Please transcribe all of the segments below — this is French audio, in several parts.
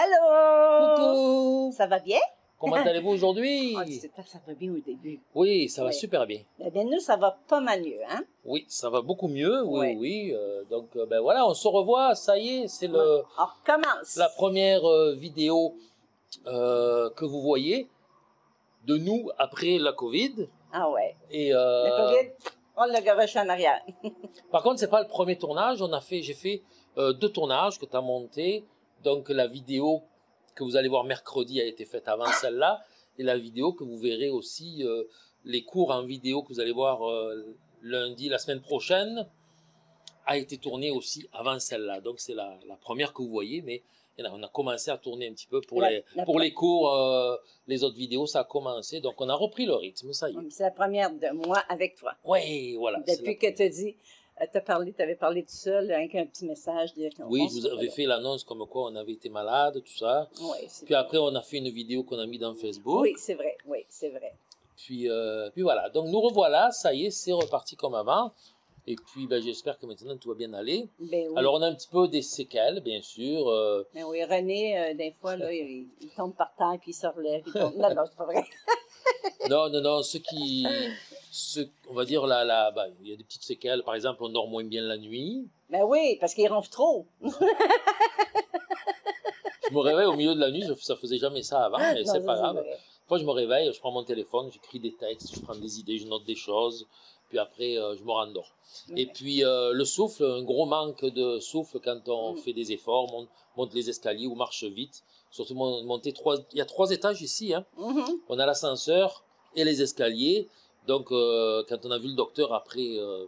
Allô? Coucou Ça va bien? Comment allez-vous aujourd'hui? Que ça va bien au début. Oui, ça va Oui. super bien. Eh bien, nous, ça va pas mal mieux, hein? Oui, ça va beaucoup mieux, oui, oui. euh, donc, euh, ben voilà, on se revoit, ça y est, c'est le On recommence. la première euh, vidéo euh, que vous voyez de nous après la Covid. Ah ouais. Et Le COVID, on l'a garoché en arrière. par contre, c'est pas le premier tournage. On a fait, j'ai fait deux tournages que tu as montés. Donc, la vidéo que vous allez voir mercredi a été faite avant celle-là, et la vidéo que vous verrez aussi, euh, les cours en vidéo que vous allez voir euh, lundi, la semaine prochaine, a été tournée aussi avant celle-là. Donc, c'est la, la première que vous voyez, mais on a commencé à tourner un petit peu pour La- les la pour les cours, euh, les autres vidéos, ça a commencé. Donc, on a repris le rythme, ça y est. C'est la première de moi avec toi. Ouais, voilà. Depuis que tu dit, tu as parlé, tu avais parlé tout seul, avec un petit message. Dire Oui, je vous avais fait l'annonce comme quoi on avait été malade, tout ça. Oui, Puis après, on a fait une vidéo qu'on a mis dans Facebook. Oui, c'est vrai. Oui, c'est vrai. Puis, euh, puis voilà. Donc nous revoilà, ça y est, c'est reparti comme avant. Et puis ben, j'espère que maintenant tout va bien aller. Ben oui. Alors on a un petit peu des séquelles, bien sûr. euh, Ben oui, René, euh, des fois, là, il, il tombe par terre puis il se relève. il tombe- Non, non, c'est pas vrai. non, non, non, ce qui, ce, on va dire là, là, ben, il y a des petites séquelles. Par exemple, on dort moins bien la nuit. Ben oui, parce qu'il ronfle trop. Je me réveille au milieu de la nuit, ça faisait jamais ça avant, mais c'est pas grave. Fois, je me réveille, je prends mon téléphone, j'écris des textes, je prends des idées, je note des choses, puis après, euh, je me rendors. Et Ouais. puis, euh, le souffle, un gros manque de souffle quand on Mm. fait des efforts, monte, monte les escaliers ou marche vite. Surtout mon- monter trois, il y a trois étages ici, hein. Mhm. On a l'ascenseur et les escaliers. Donc, euh, quand on a vu le docteur après, euh,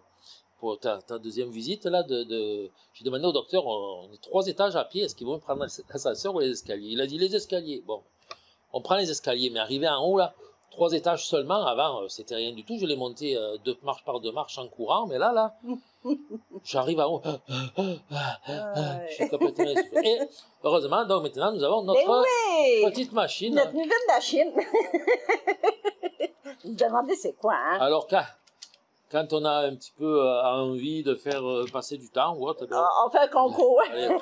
pour ta, ta deuxième visite, là, de, de- j'ai demandé au docteur, on, on est trois étages à pied, est-ce qu'ils vont prendre l'ascenseur ou les escaliers? Il a dit les escaliers. Bon, on prend les escaliers, mais arrivé en haut, là, trois étages seulement, avant, euh, c'était rien du tout. Je l'ai monté euh, deux marches par deux marches en courant, mais là, là, j'arrive en haut. Ah, Je suis complètement essoufflé. Et heureusement, donc maintenant, nous avons notre oui! petite machine. Notre nouvelle de Vous me demandez c'est quoi, hein? Alors, quand, quand on a un petit peu euh, envie de faire euh, passer du temps ou autre, ben, Ah, on fait un concours. allez,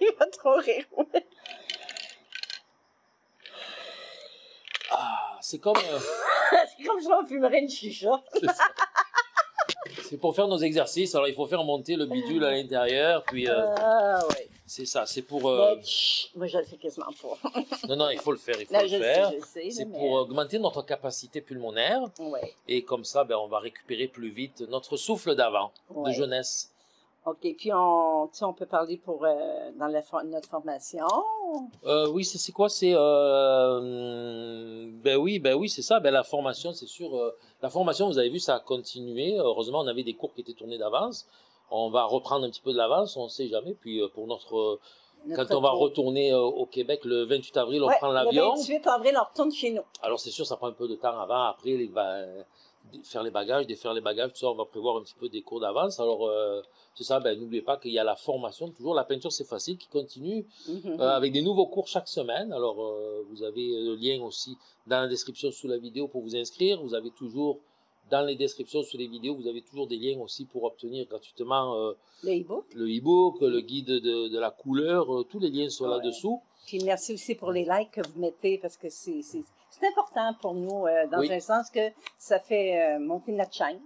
Il va trop rire. ah, c'est comme, euh, C'est comme si on fumerait une chicha. C'est pour faire nos exercices. Alors, il faut faire monter le bidule à l'intérieur, puis euh, Ah, oui. c'est ça. C'est pour, euh, Mais, chut, moi, je le fais quasiment pas. non, non, il faut le faire, il faut Là, le je faire. C'est pour augmenter notre capacité pulmonaire. Ouais, et comme ça, ben, on va récupérer plus vite notre souffle d'avant, ouais. de jeunesse. OK, puis on, tu sais, on peut parler pour euh, dans la for- notre formation? Euh, oui, c'est quoi? C'est euh, ben oui, ben oui, c'est ça. Ben la formation, c'est sûr. euh, la formation, vous avez vu, ça a continué. Heureusement, on avait des cours qui étaient tournés d'avance. On va reprendre un petit peu de l'avance, on ne sait jamais. Puis pour notre, notre quand on va retourner au Québec le 28 avril, on Ouais, prend l'avion. Le 28 avril, on retourne chez nous. Alors c'est sûr, ça prend un peu de temps avant. Après, les, va- faire les bagages, défaire les bagages, tout ça, on va prévoir un petit peu des cours d'avance. Alors euh, c'est ça. Ben n'oubliez pas qu'il y a la formation toujours. La peinture, c'est facile, qui continue. Mhm. Euh, avec des nouveaux cours chaque semaine. Alors, euh, vous avez le lien aussi dans la description sous la vidéo pour vous inscrire. Vous avez toujours, dans les descriptions sous les vidéos, vous avez toujours des liens aussi pour obtenir gratuitement Le e-book. le e-book, le guide de, de la couleur. tous les liens sont Ouais. là-dessous. Puis merci aussi pour les likes que vous mettez parce que c'est c'est- important pour nous euh, dans Oui. un sens que ça fait euh, monter notre chaîne.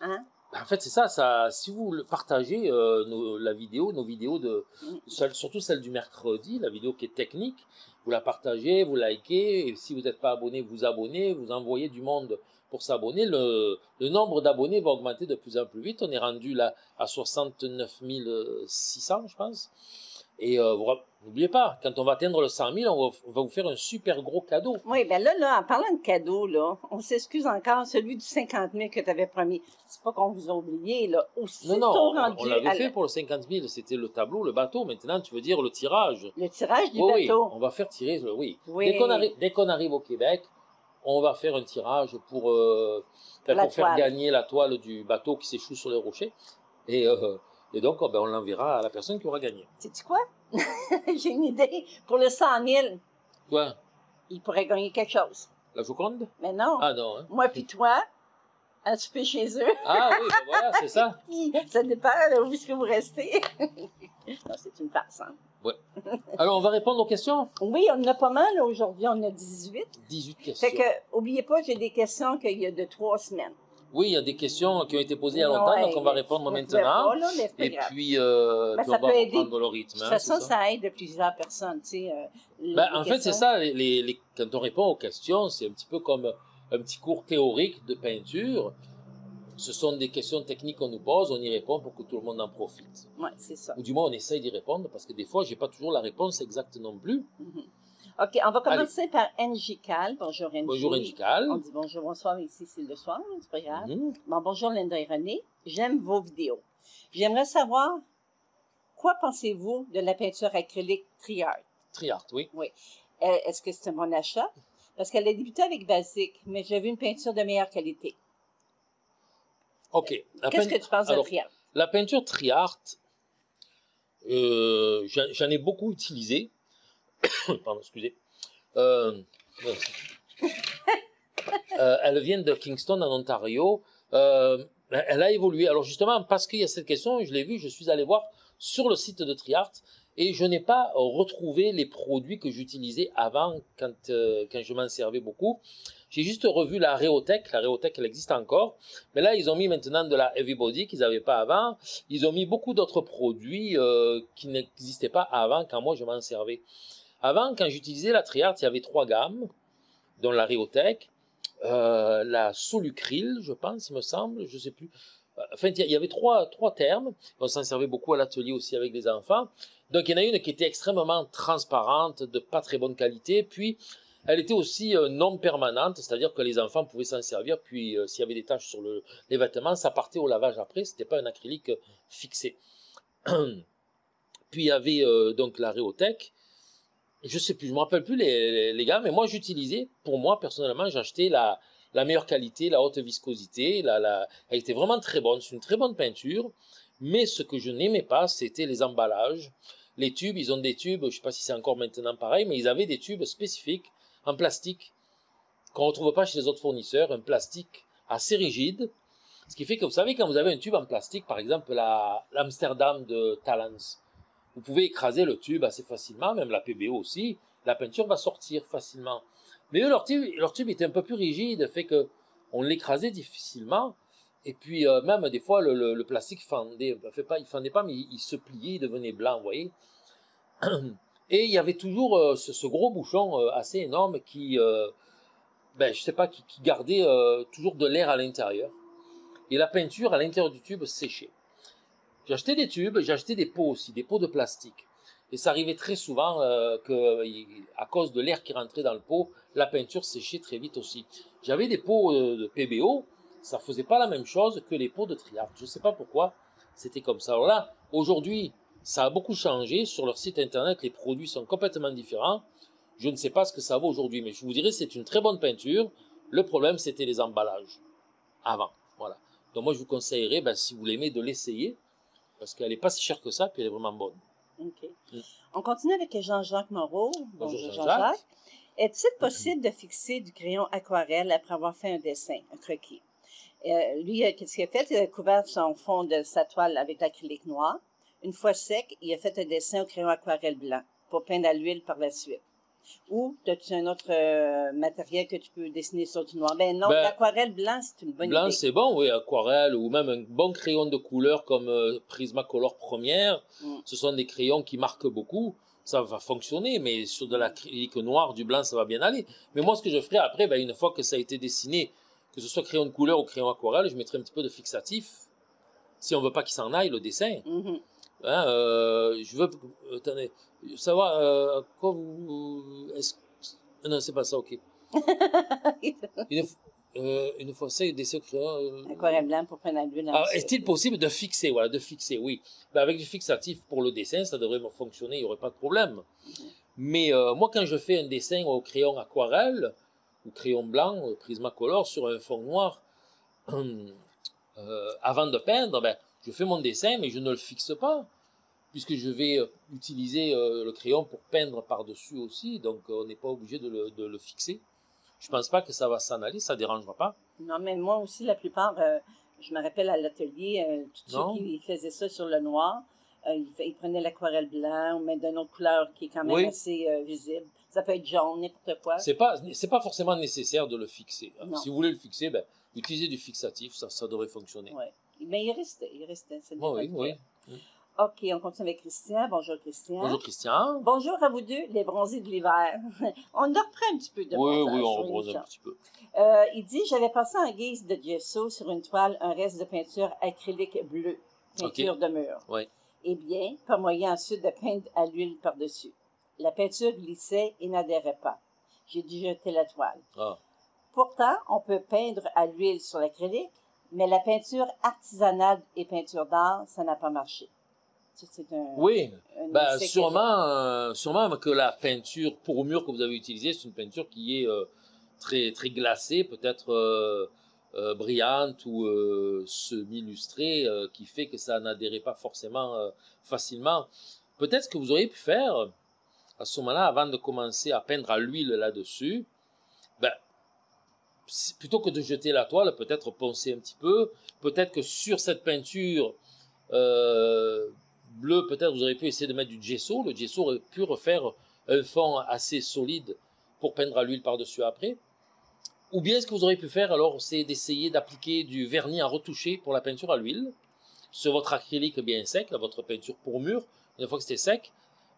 Hein? En fait, c'est ça, ça. Si vous partagez euh, nos- la vidéo, nos vidéos de, Mm. celle- surtout celle du mercredi, la vidéo qui est technique, vous la partagez, vous likez, et si vous n'êtes pas abonné, vous abonnez, vous envoyez du monde pour s'abonner. Le, le nombre d'abonnés va augmenter de plus en plus vite. On est rendu là à 69 600, je pense. Et euh, n'oubliez pas, quand on va atteindre le 100 000, on va, on va vous faire un super gros cadeau. Oui, ben là, là, en parlant de cadeaux, là, on s'excuse encore, celui du 50 000 que tu avais promis. C'est pas qu'on vous a oublié, là. Aussi Non, non, on, rendu on l'avait fait la- pour le 50 000, c'était le tableau, le bateau. Maintenant, tu veux dire le tirage. le tirage du Oui, oui, bateau. on va faire tirer, le- oui. Oui. Dès qu'on arrive, dès qu'on arrive au Québec, on va faire un tirage pour, euh, pour faire gagner la toile du bateau qui s'échoue sur les rochers. Et, euh, et donc, oh, ben, on l'enverra à la personne qui aura gagné. Sais-tu quoi? J'ai une idée. Pour le 100 000, Quoi? Il pourrait gagner quelque chose. La Joconde? Mais non. Ah non, hein. Moi puis toi, à souper chez eux? Ah oui, ben voilà, c'est ça. ça dépend où est-ce que vous restez. non, c'est une farce. Hein? Alors, on va répondre aux questions? Oui, on en a pas mal aujourd'hui. On a 18. 18 questions. Fait que, oubliez pas, j'ai des questions qu'il y a de trois semaines. Oui, il y a des questions qui ont été posées il y a longtemps, donc on va répondre maintenant. pas Et puis, euh, Ben, puis ça on va peut aider. le De rythme. toute hein, façon, c'est ça. ça aide plusieurs personnes, tu sais. euh, Ben, en fait, c'est questions. ça. Les, les- les- quand on répond aux questions, c'est un petit peu comme un petit cours théorique de peinture. Ce sont des questions techniques qu'on nous pose, on y répond pour que tout le monde en profite. Ouais, c'est ça. Ou du moins, on essaye d'y répondre parce que des fois, j'ai pas toujours la réponse exacte non plus. Mhm. OK, on va commencer par Angie Cal. Bonjour, Angie. Bonjour, Indical. On dit bonjour, bonsoir, ici c'est le soir, c'est pas grave. Mhm. Bon, bonjour Linda et René. J'aime vos vidéos. J'aimerais savoir, quoi pensez-vous de la peinture acrylique Triart? Triart, oui. Euh, Est-ce que c'est un bon achat? Parce qu'elle a débuté avec Basic, mais j'ai vu une peinture de meilleure qualité. OK. Qu'est-ce que tu penses de Alors, Triart? La peinture Triart, euh, j'en j'en ai beaucoup utilisé. Pardon, excusez. Euh, euh, elle vient de Kingston, en Ontario. Euh, elle a évolué. Alors justement, parce qu'il y a cette question, je l'ai vu, je suis allé voir sur le site de Triart et je n'ai pas retrouvé les produits que j'utilisais avant quand, euh, quand je m'en servais beaucoup. J'ai juste revu la Réotech. La Réotech, elle existe encore. Mais là, ils ont mis maintenant de la Everybody qu'ils n'avaient pas avant. Ils ont mis beaucoup d'autres produits euh, qui n'existaient pas avant quand moi je m'en servais. Avant, quand j'utilisais la Triart, il y avait trois gammes, dont la Réotech, euh, la Solucril, je pense, il me semble, je sais plus. Enfin, il y avait trois, trois termes. On s'en servait beaucoup à l'atelier aussi avec les enfants. Donc, il y en a une qui était extrêmement transparente, de pas très bonne qualité. Puis, elle était aussi euh, non permanente, c'est-à-dire que les enfants pouvaient s'en servir. Puis, euh, s'il y avait des taches sur le, les vêtements, ça partait au lavage après. C'était pas un acrylique euh, fixé. Puis, il y avait euh, donc la Réotech. Je sais plus, je me rappelle plus les, les, gars, mais moi, j'utilisais, pour moi, personnellement, j'achetais la, la meilleure qualité, la haute viscosité. La, la... Elle était vraiment très bonne. C'est une très bonne peinture. Mais ce que je n'aimais pas, c'était les emballages. Les tubes, ils ont des tubes, je sais pas si c'est encore maintenant pareil, mais ils avaient des tubes spécifiques en plastique qu'on retrouve pas chez les autres fournisseurs, un plastique assez rigide. Ce qui fait que vous savez, quand vous avez un tube en plastique, par exemple la- l'Amsterdam de Talens, vous pouvez écraser le tube assez facilement, même la PBO aussi, la peinture va sortir facilement. Mais eux, leur tube, leur tube était un peu plus rigide, fait que on l'écrasait difficilement. Et puis euh, même des fois le, plastique fendait, fait pas, il fendait pas, mais il, se pliait, il devenait blanc, vous voyez. Et il y avait toujours euh, ce, gros bouchon euh, assez énorme qui, ben, je sais pas, qui, gardait toujours de l'air à l'intérieur. Et la peinture à l'intérieur du tube séchait. J'ai acheté des tubes, j'ai acheté des pots aussi, des pots de plastique. Et ça arrivait très souvent euh, que, à cause de l'air qui rentrait dans le pot, la peinture séchait très vite aussi. J'avais des pots euh, de PBO, ça faisait pas la même chose que les pots de Triart. Je sais pas pourquoi c'était comme ça. Alors là, aujourd'hui, ça a beaucoup changé. Sur leur site internet, les produits sont complètement différents. Je ne sais pas ce que ça vaut aujourd'hui, mais je vous dirais c'est une très bonne peinture. Le problème, c'était les emballages avant. Voilà. Donc moi, je vous conseillerais, ben, si vous l'aimez, de l'essayer parce qu'elle n'est pas si chère que ça, puis elle est vraiment bonne. OK. Mm. On continue avec Jean-Jacques Moreau. Bonjour, Bonjour Jean-Jacques. Jean-Jacques. Est-il possible de fixer du crayon aquarelle après avoir fait un dessin, un croquis? Euh, lui, euh, qu'est-ce qu'il a fait? Il a couvert son fond de sa toile avec l'acrylique noir. Une fois sec, il a fait un dessin au crayon aquarelle blanc pour peindre à l'huile par la suite. Ou as-tu un autre euh, matériel que tu peux dessiner sur du noir? Ben non, Ben, l'aquarelle blanc, c'est une bonne Blanc, idée. c'est bon, oui, aquarelle ou même un bon crayon de couleur comme euh, Prismacolor Première. Mm. Ce sont des crayons qui marquent beaucoup. Ça va fonctionner, mais sur de l'acrylique noir, du blanc, ça va bien aller. Mais moi, ce que je ferai après, ben, une fois que ça a été dessiné, que ce soit crayon de couleur ou crayon aquarelle, je mettrai un petit peu de fixatif. Si on veut pas qu'il s'en aille, le dessin. Mhm. Hein, euh, je veux, attendez, savoir, euh, quoi vous, non, c'est pas ça, ok. Une, euh, une dessin au crayon, euh, Aquarelle blanc pour peindre à l'huile. ah. Est-il possible de fixer Voilà, de fixer, oui. Ben, avec du fixatif pour le dessin, ça devrait fonctionner, il n'y aurait pas de problème. Mais euh, moi, quand je fais un dessin au crayon aquarelle ou crayon blanc, euh, Prismacolor, sur un fond noir, euh, avant de peindre, ben, je fais mon dessin, mais je ne le fixe pas, puisque je vais euh, utiliser euh, le crayon pour peindre par-dessus aussi, donc euh, on n'est pas obligé de le, de le fixer. Je pense pas que ça va s'en aller, ça dérangera pas. Non, mais moi aussi, la plupart, euh, je me rappelle à l'atelier, euh, tous Non. ceux qui faisaient ça sur le noir, euh, ils, ils prenaient l'aquarelle blanc même d'une autre couleur qui est quand même Oui. assez visible. Ça peut être jaune, n'importe quoi. C'est pas, c'est pas forcément nécessaire de le fixer. Si vous voulez le fixer, ben, utilisez du fixatif, ça, ça devrait fonctionner. Ouais. Mais il restait, il restait. ça Bon, oui, oui. OK, on continue avec Christian. Bonjour, Christian. Bonjour Christian. Bonjour à vous deux, les bronzés de l'hiver. on en reprend un petit peu de Oui, oui, on rebronze un petit peu. Euh, il dit J'avais passé en guise de gesso sur une toile un reste de peinture acrylique bleue, peinture de mur. Oui. Eh bien, pas moyen ensuite de peindre à l'huile par-dessus. La peinture glissait et n'adhérait pas. J'ai dû jeter la toile. Ah. Pourtant, on peut peindre à l'huile sur l'acrylique, mais la peinture artisanale et peinture d'art, ça n'a pas marché. Un. Oui, un ben, sûrement, euh, sûrement que la peinture pour mur que vous avez utilisée, c'est une peinture qui est euh, très, très glacée, peut-être euh, brillante ou semi-lustrée, qui fait que ça n'adhérait pas forcément facilement. Peut-être que vous auriez pu faire à ce moment-là, avant de commencer à peindre à l'huile là-dessus, plutôt que de jeter la toile, peut-être poncer un petit peu, peut-être que sur cette peinture euh, bleue, peut-être vous auriez pu essayer de mettre du gesso, le gesso aurait pu refaire un fond assez solide pour peindre à l'huile par-dessus après. Ou bien ce que vous auriez pu faire alors, c'est d'essayer d'appliquer du vernis à retoucher pour la peinture à l'huile. Sur votre acrylique bien sec, votre peinture pour mur, une fois que c'était sec,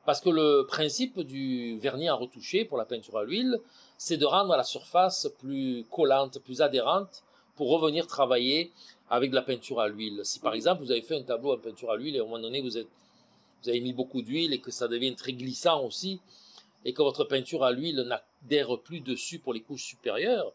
parce que le principe du vernis à retoucher pour la peinture à l'huile, c'est de rendre la surface plus collante, plus adhérente pour revenir travailler avec de la peinture à l'huile. Si par exemple vous avez fait un tableau en peinture à l'huile et à un moment donné vous, avez mis beaucoup d'huile et que ça devient très glissant aussi, et que votre peinture à l'huile n'adhère plus dessus pour les couches supérieures,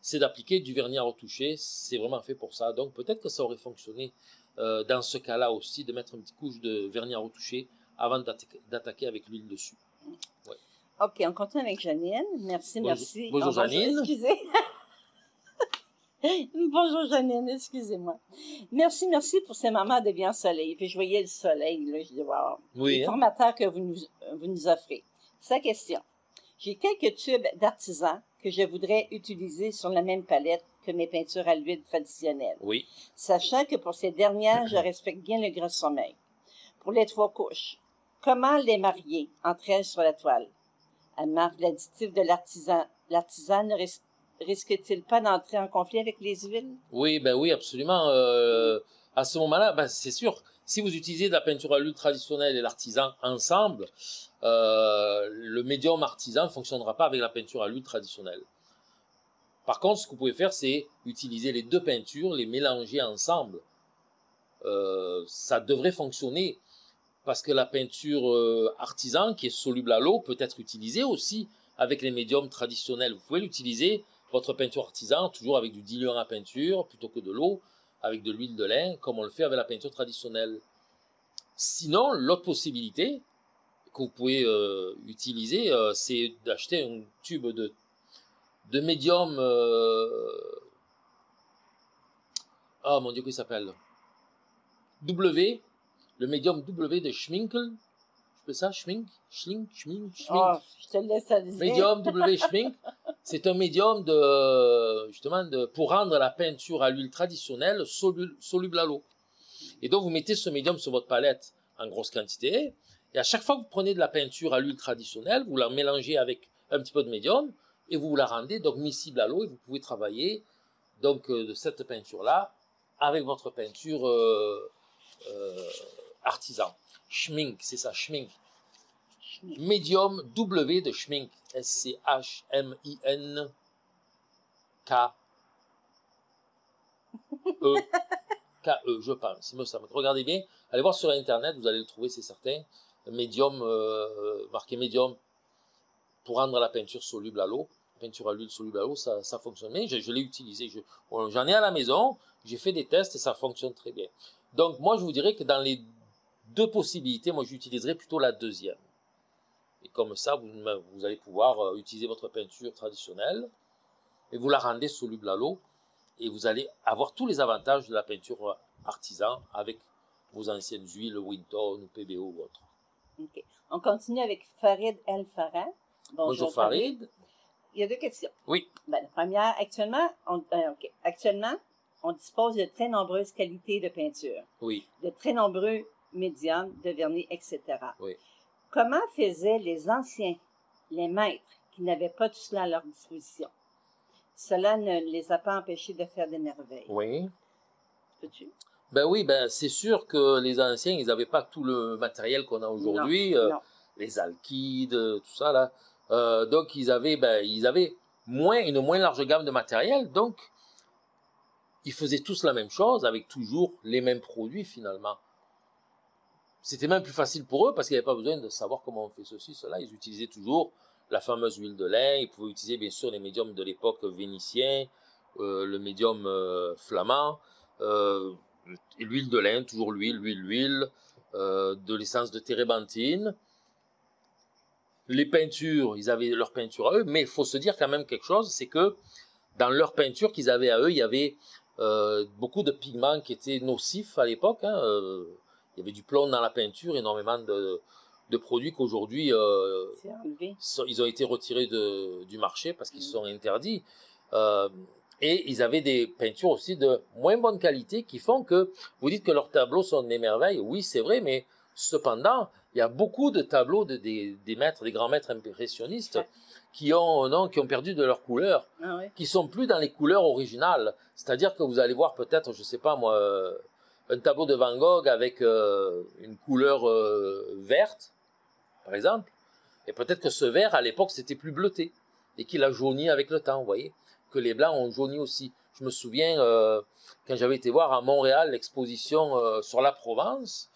c'est d'appliquer du vernis à retoucher. C'est vraiment fait pour ça. Donc peut-être que ça aurait fonctionné euh, dans ce cas-là aussi de mettre une petite couche de vernis à retoucher avant d'attaquer avec l'huile dessus. OK, on continue avec Janine. Merci, Bonjour- merci. bonjour, Oh, Janine. Excusez. bonjour Janine, excusez-moi. Merci, merci pour ces moments de bien soleil. Puis je voyais le soleil, là, je dis, wow. Oui, Les hein? formateurs que vous nous, vous nous offrez. Sa question. J'ai quelques tubes d'artisan que je voudrais utiliser sur la même palette que mes peintures à l'huile traditionnelles, oui. sachant que pour ces dernières, je respecte bien le gras sommeil. Pour les trois couches, comment les marier entre elles sur la toile? Elle marque l'additif de l'artisan. L'artisan ne ris- risque-t-il pas d'entrer en conflit avec les huiles? Oui, ben oui, absolument. Euh, à ce moment-là, ben c'est sûr, si vous utilisez de la peinture à l'huile traditionnelle et l'artisan ensemble, euh, le médium artisan ne fonctionnera pas avec la peinture à l'huile traditionnelle. Par contre, ce que vous pouvez faire, c'est utiliser les deux peintures, les mélanger ensemble. Euh, ça devrait fonctionner parce que la peinture euh, artisan, qui est soluble à l'eau, peut être utilisée aussi avec les médiums traditionnels. Vous pouvez l'utiliser, votre peinture artisan, toujours avec du diluant à peinture plutôt que de l'eau, avec de l'huile de lin, comme on le fait avec la peinture traditionnelle. Sinon, l'autre possibilité que vous pouvez euh, utiliser, euh, c'est d'acheter un tube de, de médium. Ah mon dieu, comment il s'appelle? W, le médium W de Schminkel. Je fais ça Schmink? Schmink Schmink? Schmink? Oh, je te laisse dire. Médium W Schmink, c'est un médium de, justement de, pour rendre la peinture à l'huile traditionnelle solu- soluble à l'eau. Et donc vous mettez ce médium sur votre palette en grosse quantité, et à chaque fois que vous prenez de la peinture à l'huile traditionnelle, vous la mélangez avec un petit peu de médium, et vous la rendez donc miscible à l'eau, et vous pouvez travailler donc euh, de cette peinture-là avec votre peinture euh, euh, artisan. Schmink, c'est ça, Schmink. Medium W de Schmink. S-C-H-M-I-N-K. E. K-E, je pense. Regardez bien. Allez voir sur Internet, vous allez le trouver, c'est certain. Medium, euh, marqué Medium, pour rendre la peinture soluble à l'eau. Peinture à l'huile soluble à l'eau, ça, fonctionne bien. Je, l'ai utilisé. J'en ai à la maison. J'ai fait des tests et ça fonctionne très bien. Donc, moi, je vous dirais que dans les deux possibilités, moi, j'utiliserais plutôt la deuxième. Et comme ça, vous, vous allez pouvoir euh, utiliser votre peinture traditionnelle et vous la rendez soluble à l'eau et vous allez avoir tous les avantages de la peinture artisan avec vos anciennes huiles Winton ou PBO ou autre. On continue avec Farid El Farah. Bonjour Farid. il y a deux questions. Oui. Ben, la première, actuellement on, euh, ok. actuellement, on dispose de très nombreuses qualités de peinture, Oui. de très nombreux médiums, de vernis, etc. Oui. Comment faisaient les anciens, les maîtres, qui n'avaient pas tout cela à leur disposition? Cela ne les a pas empêchés de faire des merveilles. Oui. Peux-tu? Ben oui, ben c'est sûr que les anciens, ils n'avaient pas tout le matériel qu'on a aujourd'hui, euh, les alkydes, tout ça là. Euh, donc ils avaient, ben ils avaient moins une moins large gamme de matériel, donc ils faisaient tous la même chose avec toujours les mêmes produits finalement. C'était même plus facile pour eux parce qu'ils n'avaient pas besoin de savoir comment on fait ceci, cela. Ils utilisaient toujours la fameuse huile de lin. Ils pouvaient utiliser bien sûr les médiums de l'époque vénitien, euh, le médium euh, flamand, euh, l'huile de lin, toujours l'huile, l'huile, l'huile, de l'essence de térébenthine. Les peintures, ils avaient leur peinture à eux, mais il faut se dire quand même quelque chose, c'est que dans leur peinture qu'ils avaient à eux, il y avait beaucoup de pigments qui étaient nocifs à l'époque. hein, il y avait du plomb dans la peinture, énormément de, de produits qu'aujourd'hui euh, ils ont été retirés de, du marché parce qu'ils Mhm. sont interdits. Euh, et ils avaient des peintures aussi de moins bonne qualité qui font que vous dites que leurs tableaux sont des merveilles. Oui, c'est vrai, mais cependant, il y a beaucoup de tableaux de, des, des maîtres, des grands maîtres impressionnistes Ouais. qui ont, non, qui ont perdu de leur couleur Ah oui? qui sont plus dans les couleurs originales. C'est-à-dire que vous allez voir peut-être, je sais pas moi, euh, un tableau de Van Gogh avec euh, une couleur euh, verte, par exemple, et peut-être que ce vert à l'époque c'était plus bleuté et qu'il a jauni avec le temps, vous voyez, que les blancs ont jauni aussi. Je me souviens euh, quand j'avais été voir à Montréal l'exposition sur la Provence.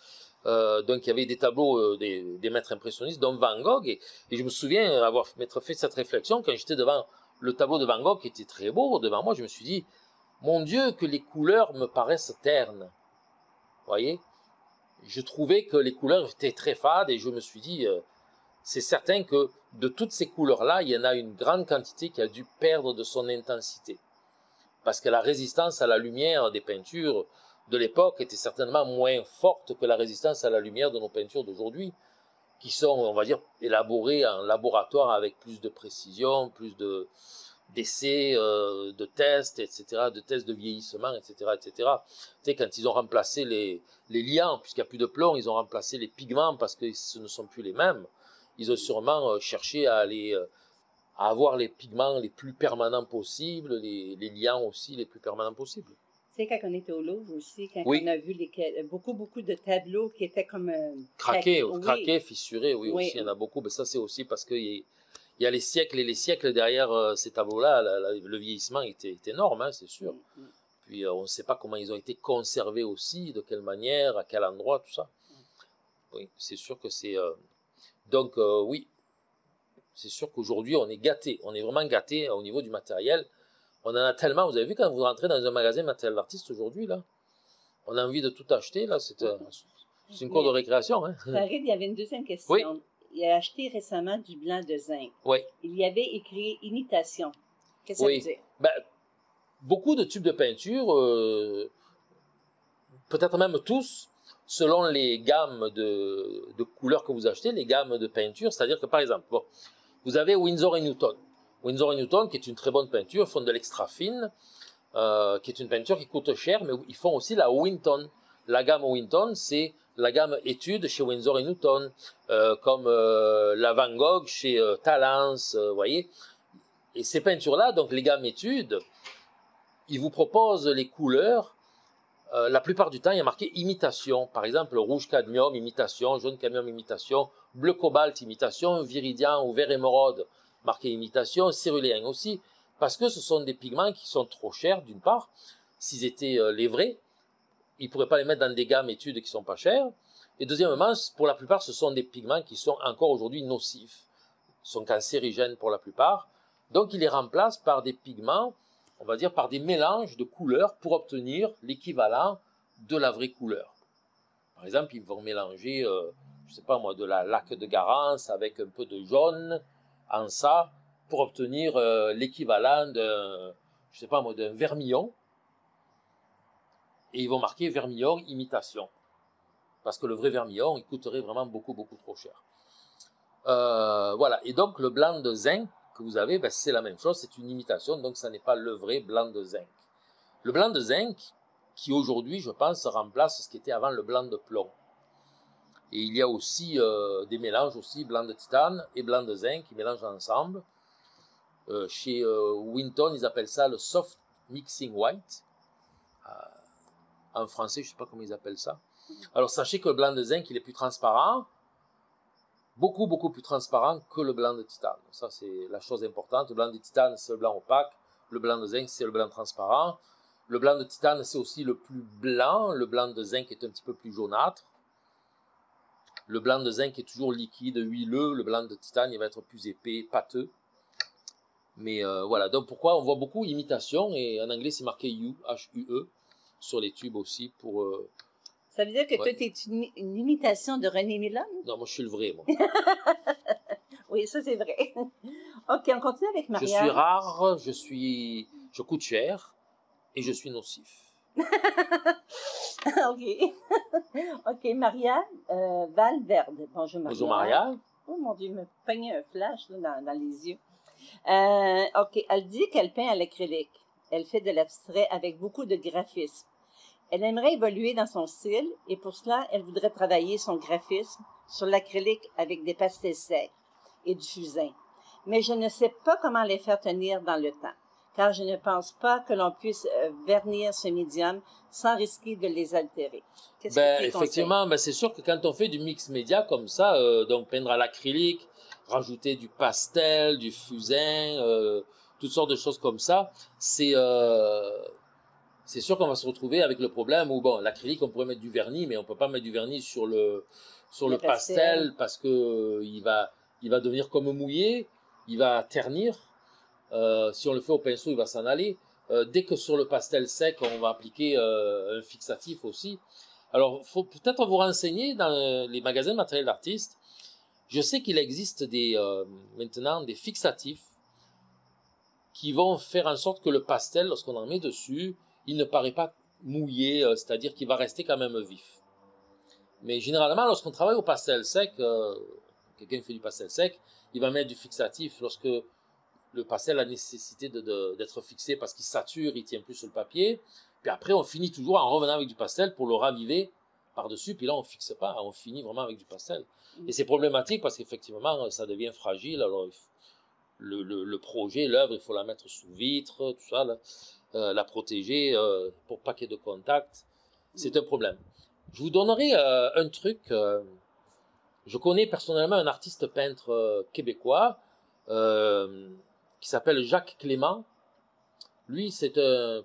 donc il y avait des tableaux des, maîtres impressionnistes, dont Van Gogh, et, et je me souviens avoir fait cette réflexion quand j'étais devant le tableau de Van Gogh qui était très beau devant moi, je me suis dit, mon Dieu, que les couleurs me paraissent ternes. Voyez Je trouvais que les couleurs étaient très fades et je me suis dit, euh, c'est certain que de toutes ces couleurs-là, il y en a une grande quantité qui a dû perdre de son intensité. Parce que la résistance à la lumière des peintures de l'époque était certainement moins forte que la résistance à la lumière de nos peintures d'aujourd'hui, qui sont, on va dire, élaborées en laboratoire avec plus de précision, plus de d'essais, euh, de tests, etc., de tests de vieillissement, etc., etc. Tu sais, quand ils ont remplacé les, les liants, puisqu'il n'y a plus de plomb, ils ont remplacé les pigments parce que ce ne sont plus les mêmes. Ils ont sûrement euh, cherché à aller euh, à avoir les pigments les plus permanents possibles, les, les liants aussi les plus permanents possibles. Tu sais, quand on était au Louvre aussi, quand Oui. on a vu les, beaucoup, beaucoup de tableaux qui étaient comme... Craqués, oui. craqués, fissurés, oui, Oui. aussi, il y en a beaucoup. Mais ça, c'est aussi parce qu'il y, a- il y a les siècles et les siècles derrière euh, ces tableaux-là. Le vieillissement était, est énorme, hein, c'est sûr. Mm, mm. Puis euh, on ne sait pas comment ils ont été conservés aussi, de quelle manière, à quel endroit, tout ça. Oui, c'est sûr que c'est. euh, Donc oui, c'est sûr qu'aujourd'hui on est gâté, on est vraiment gâté au niveau du matériel. On en a tellement. Vous avez vu quand vous rentrez dans un magasin matériel d'artiste aujourd'hui là, on a envie de tout acheter là. C'est c'est une cour de récréation, hein. Farid, il y avait une deuxième question. Oui. Il a acheté récemment du blanc de zinc. Oui. Il y avait écrit imitation. Qu'est-ce que Oui. ça veut dire? Ben, beaucoup de tubes de peinture, euh, peut-être même tous, selon les gammes de, de couleurs que vous achetez, les gammes de peinture, c'est-à-dire que par exemple, bon, vous avez Winsor et Newton. Winsor et Newton, qui est une très bonne peinture, font de l'extra fine, euh, qui est une peinture qui coûte cher, mais ils font aussi la Winton. La gamme Winton, c'est la gamme étude chez Winsor et Newton, euh, comme euh, la Van Gogh chez euh, Talens, euh, vous voyez. Et ces peintures-là, donc les gammes études, ils vous proposent les couleurs. La plupart du temps, il y a marqué imitation. Par exemple, rouge cadmium, imitation, jaune cadmium, imitation, bleu cobalt, imitation, viridian ou vert émeraude, marqué imitation, céruléen aussi, parce que ce sont des pigments qui sont trop chers, d'une part. S'ils étaient les vrais, ils ne pourraient pas les mettre dans des gammes études qui sont pas chères. Et deuxièmement, pour la plupart, ce sont des pigments qui sont encore aujourd'hui nocifs, Ils sont cancérigènes pour la plupart. Donc, ils les remplacent par des pigments, on va dire par des mélanges de couleurs pour obtenir l'équivalent de la vraie couleur. Par exemple, ils vont mélanger, euh, je sais pas moi, de la laque de Garance avec un peu de jaune en ça pour obtenir euh, l'équivalent d'un, je sais pas moi, d'un vermillon. Et ils vont marquer vermillon imitation. Parce que le vrai vermillon, il coûterait vraiment beaucoup, beaucoup trop cher. Euh, voilà. Et donc, le blanc de zinc, que vous avez, ben, c'est la même chose, c'est une imitation, donc ça n'est pas le vrai blanc de zinc. Le blanc de zinc, qui aujourd'hui, je pense, remplace ce qui était avant le blanc de plomb. Et il y a aussi euh, des mélanges aussi, blanc de titane et blanc de zinc, qui mélangent ensemble. Euh, chez Winton, ils appellent ça le soft mixing white. En français, je ne sais pas comment ils appellent ça. Alors sachez que le blanc de zinc, il est plus transparent, beaucoup, beaucoup plus transparent que le blanc de titane. Ça, c'est la chose importante. Le blanc de titane, c'est le blanc opaque. Le blanc de zinc, c'est le blanc transparent. Le blanc de titane, c'est aussi le plus blanc. Le blanc de zinc est un petit peu plus jaunâtre. Le blanc de zinc est toujours liquide, huileux. Le blanc de titane, il va être plus épais, pâteux. Mais euh, voilà, donc pourquoi on voit beaucoup imitation, et en anglais c'est marqué U, H-U-E, sur les tubes aussi pour euh, ça veut dire que toi, tu es une, une, imitation de René Milon? Non, moi, je suis le vrai, moi. oui, ça, c'est vrai. OK, on continue avec Maria. Je suis rare, je suis... Je coûte cher et je suis nocif. OK. OK, Maria euh, Valverde. Bonjour, Maria. Bonjour, Maria. Oh, mon Dieu, il me peigne un flash là, dans, dans, les yeux. Euh, OK, elle dit qu'elle peint à l'acrylique. Elle fait de l'abstrait avec beaucoup de graphisme. Elle aimerait évoluer dans son style et pour cela, elle voudrait travailler son graphisme sur l'acrylique avec des pastels secs et du fusain. Mais je ne sais pas comment les faire tenir dans le temps, car je ne pense pas que l'on puisse euh, vernir ce médium sans risquer de les altérer. Ben, effectivement, ben c'est sûr que quand on fait du mix média comme ça, euh, donc peindre à l'acrylique, rajouter du pastel, du fusain, euh, toutes sortes de choses comme ça, c'est c'est sûr qu'on va se retrouver avec le problème où, bon, l'acrylique, on pourrait mettre du vernis, mais on peut pas mettre du vernis sur le, sur le, pastel, parce que euh, il va, il va devenir comme mouillé, il va ternir. Euh, si on le fait au pinceau, il va s'en aller. Euh, dès que sur le pastel sec, on va appliquer un fixatif aussi. Alors, faut peut-être vous renseigner dans les magasins de matériel d'artistes. Je sais qu'il existe des, maintenant des fixatifs qui vont faire en sorte que le pastel, lorsqu'on en met dessus, il ne paraît pas mouillé, euh, c'est-à-dire qu'il va rester quand même vif. Mais généralement, lorsqu'on travaille au pastel sec, euh, quelqu'un fait du pastel sec, il va mettre du fixatif lorsque le pastel a nécessité d'être fixé parce qu'il sature, il tient plus sur le papier. Puis après, on finit toujours en revenant avec du pastel pour le raviver par-dessus. Puis là, on fixe pas, on finit vraiment avec du pastel. Mm. Et c'est problématique parce qu'effectivement, ça devient fragile. Alors, le, le projet, l'œuvre, il faut la mettre sous vitre, tout ça. Là. Euh, la protéger euh, pour pas qu'il y ait de contact. C'est un problème. Je vous donnerai euh, un truc. je connais personnellement un artiste peintre québécois qui s'appelle Jacques Clément. Lui, c'est un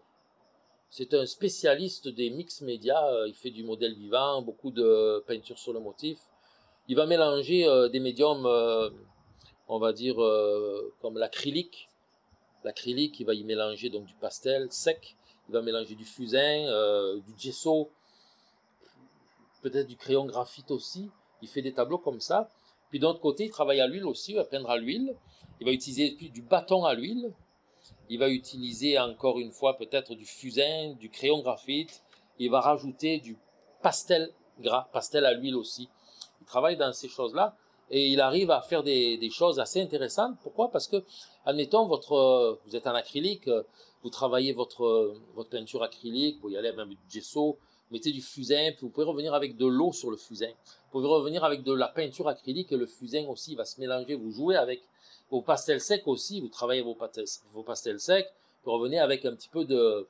c'est un spécialiste des mix médias. Il fait du modèle vivant, beaucoup de peinture sur le motif. Il va mélanger des médiums, on va dire, comme l'acrylique, l'acrylique, il va y mélanger donc du pastel sec, il va mélanger du fusain, euh, du gesso, peut-être du crayon graphite aussi. Il fait des tableaux comme ça. Puis d'un autre côté, il travaille à l'huile aussi, il va peindre à l'huile. Il va utiliser du bâton à l'huile. Il va utiliser encore une fois peut-être du fusain, du crayon graphite. Il va rajouter du pastel gras, pastel à l'huile aussi. Il travaille dans ces choses-là et il arrive à faire des, choses assez intéressantes. Pourquoi? Parce que, admettons, votre, vous êtes en acrylique, vous travaillez votre, votre peinture acrylique, vous y allez même du gesso, vous mettez du fusain, puis vous pouvez revenir avec de l'eau sur le fusain. Vous pouvez revenir avec de la peinture acrylique et le fusain aussi va se mélanger. Vous jouez avec vos pastels secs aussi, vous travaillez vos pastels, secs, vous revenez avec un petit peu de,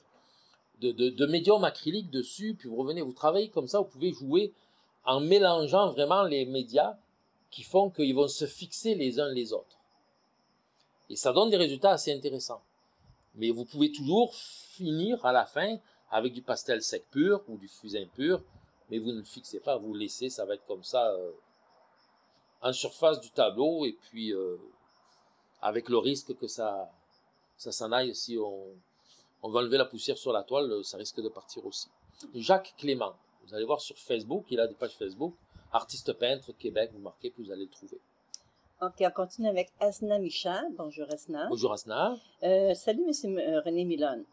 de médium acrylique dessus, puis vous revenez, vous travaillez comme ça, vous pouvez jouer en mélangeant vraiment les médias qui font qu'ils vont se fixer les uns les autres. Et ça donne des résultats assez intéressants. Mais vous pouvez toujours finir à la fin avec du pastel sec pur ou du fusain pur, mais vous ne le fixez pas, vous le laissez, ça va être comme ça euh, en surface du tableau, et puis euh, avec le risque que ça, ça s'en aille si on, on va enlever la poussière sur la toile, ça risque de partir aussi. Jacques Clément, vous allez voir sur Facebook, il a des pages Facebook, artiste peintre Québec, vous marquez, puis vous allez le trouver. OK, on continue avec Asna Micha. Bonjour Asna. Bonjour Asna. Euh, salut Monsieur euh, René Milon.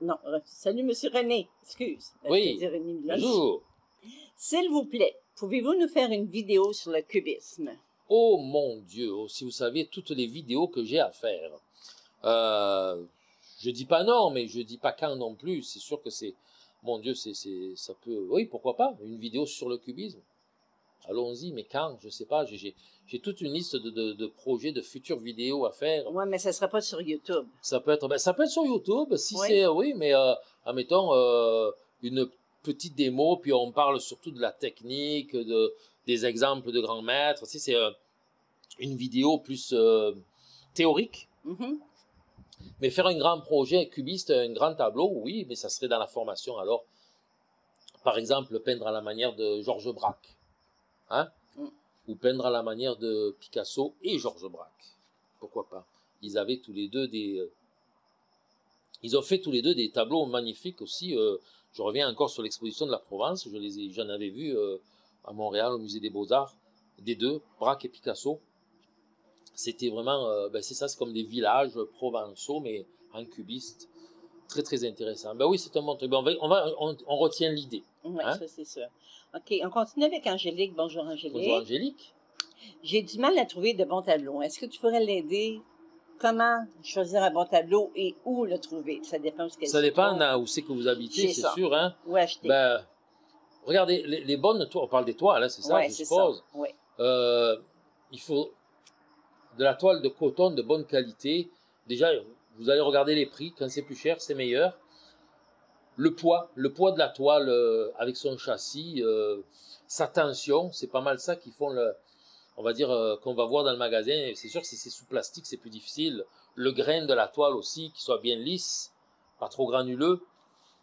Non, salut Monsieur René, excuse. Euh, oui, bonjour. S'il vous plaît, pouvez-vous nous faire une vidéo sur le cubisme? Oh mon Dieu, oh, si vous saviez toutes les vidéos que j'ai à faire. Je dis pas non, mais je dis pas quand non plus. C'est sûr que c'est, mon Dieu, c'est, ça peut, oui, pourquoi pas, une vidéo sur le cubisme. Allons-y, mais quand, je sais pas, j'ai, toute une liste de, de, de, projets, de futures vidéos à faire. Oui, mais ça sera pas sur YouTube. Ça peut être, ben, ça peut être sur YouTube, si oui. c'est, oui, mais euh, admettons euh, une petite démo, puis on parle surtout de la technique, de, des exemples de grands maîtres. Si c'est euh, une vidéo plus euh, théorique. Mm -hmm. Mais faire un grand projet cubiste, un grand tableau, oui, mais ça serait dans la formation. Alors, par exemple, peindre à la manière de Georges Braque. Hein? Mm. Ou peindre à la manière de Picasso et Georges Braque. Pourquoi pas? Ils avaient tous les deux des... Euh, ils ont fait tous les deux des tableaux magnifiques aussi. Euh, je reviens encore sur l'exposition de la Provence. Je les j'en avais vu euh, à Montréal, au musée des Beaux-Arts, des deux, Braque et Picasso. C'était vraiment, ben c'est ça, c'est comme des villages provençaux, mais en cubiste. Très, très intéressant. Ben oui, c'est un bon truc. Ben on, va, on, va, on, on retient l'idée. Oui, hein? ça c'est sûr. OK, on continue avec Angélique. Bonjour Angélique. Bonjour Angélique. J'ai du mal à trouver de bons tableaux. Est-ce que tu pourrais l'aider? Comment choisir un bon tableau et où le trouver? Ça dépend où Ça dépend où c'est que vous habitez, c'est sûr. Hein? Où acheter? Ben, regardez, les, les, bonnes toiles, on parle des toiles, hein, c'est ça, ouais, je suppose. Ça. Oui. Euh, il faut de la toile de coton de bonne qualité. Déjà, vous allez regarder les prix. Quand c'est plus cher, c'est meilleur. Le poids, le poids de la toile euh, avec son châssis, euh, sa tension, c'est pas mal ça qui font le, on va dire euh, qu'on va voir dans le magasin. C'est sûr si c'est sous plastique, c'est plus difficile. Le grain de la toile aussi, qui soit bien lisse, pas trop granuleux.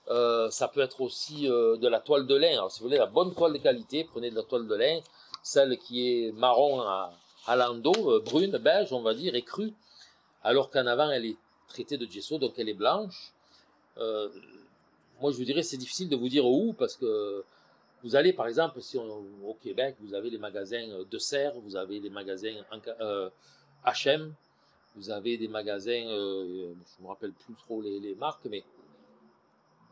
ça peut être aussi de la toile de lin. Alors, si vous voulez la bonne toile de qualité, prenez de la toile de lin, celle qui est marron à, à l'ando, euh, brune, beige, on va dire, et crue, alors qu'en avant, elle est traitée de gesso, donc elle est blanche. Euh, moi, je vous dirais, c'est difficile de vous dire où, parce que vous allez, par exemple, si on, au Québec, vous avez les magasins de serre, vous avez les magasins H&M, vous avez des magasins, euh, je ne me rappelle plus trop les, marques, mais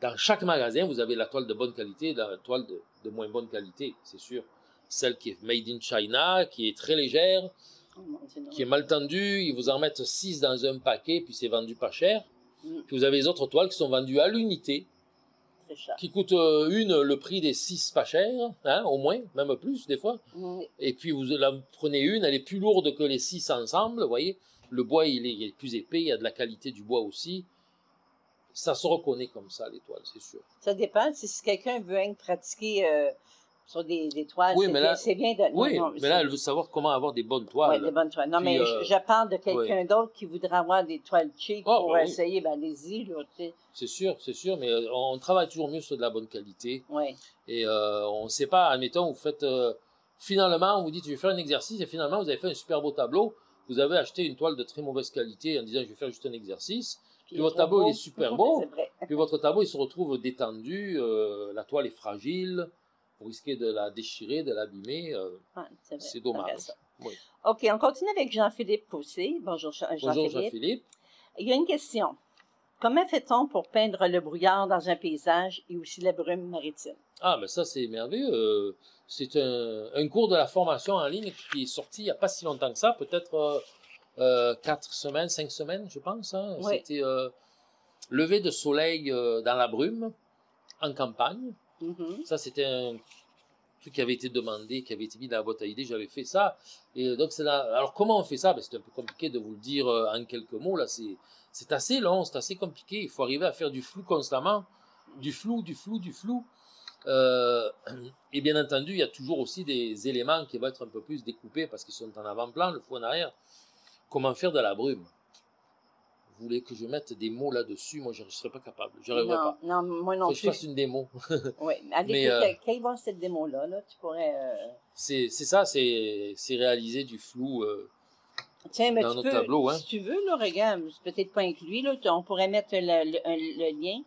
dans chaque magasin, vous avez la toile de bonne qualité la toile de moins bonne qualité, c'est sûr celle qui est made in China, qui est très légère, oh, qui est mal tendue. Ils vous en mettent 6 dans un paquet, puis c'est vendu pas cher. Mm. Puis vous avez les autres toiles qui sont vendues à l'unité, qui coûtent euh, une le prix des 6 pas chères, hein, au moins, même plus des fois. Mm. Et puis vous la prenez une, elle est plus lourde que les 6 ensemble, vous voyez. Le bois, il est, il est, plus épais, il y a de la qualité du bois aussi. Ça se reconnaît comme ça, les toiles, c'est sûr. Ça dépend. Si quelqu'un veut pratiquer... Euh sur des, des toiles. Oui, mais là, c'est bien de. Oui, non, mais là, elle veut savoir comment avoir des bonnes toiles. Oui, des bonnes toiles. Non, Puis, mais euh, je, je, parle de quelqu'un d'autre qui voudrait avoir des toiles cheap Oh, pour oui. essayer. Ben, allez-y, là, tu sais. C'est sûr, c'est sûr, mais euh, on travaille toujours mieux sur de la bonne qualité. Oui. Et euh, on ne sait pas, admettons, vous faites. euh, finalement, vous dites, je vais faire un exercice, et finalement, vous avez fait un super beau tableau. Vous avez acheté une toile de très mauvaise qualité en disant, je vais faire juste un exercice. Puis, Puis votre tableau, beau. il est super beau. vrai. Puis votre tableau, il se retrouve détendu. la toile est fragile. Vous risquez de la déchirer, de l'abîmer. euh, Ouais, c'est dommage. Oui. OK, on continue avec Jean-Philippe Poussé. Bonjour, Jean- Bonjour Jean-Philippe. Jean-Philippe. Il y a une question. Comment fait-on pour peindre le brouillard dans un paysage et aussi la brume maritime? Ah, mais ça, c'est merveilleux. Euh, c'est un, un cours de la formation en ligne qui est sorti il n'y a pas si longtemps que ça, peut-être euh, quatre semaines, cinq semaines, je pense. hein. Oui. C'était euh, lever de soleil dans la brume, en campagne. Mhm. Ça, c'était un truc qui avait été demandé, qui avait été mis dans la boîte à idées. J'avais fait ça. Et donc, là. Alors, comment on fait ça? Ben, C'est un peu compliqué de vous le dire euh, en quelques mots. Là, c'est assez long, c'est assez compliqué. Il faut arriver à faire du flou constamment. Du flou, du flou, du flou. Euh, et bien entendu, il y a toujours aussi des éléments qui vont être un peu plus découpés parce qu'ils sont en avant-plan, le fou en arrière. Comment faire de la brume? Voulez que je mette des mots là-dessus Moi, je ne serais pas capable. Je n'arriverais pas. non, moi non Faut que je fasse une démo. Oui, allez, Mais, euh, vont à cette démo-là, là, tu pourrais... euh, C'est ça, c'est réaliser du flou. euh, Tiens, mais dans tu notre peux, tableau, hein. si tu veux, là, regarde, c'est peut-être pas inclus, là, on pourrait mettre le, le, un- le lien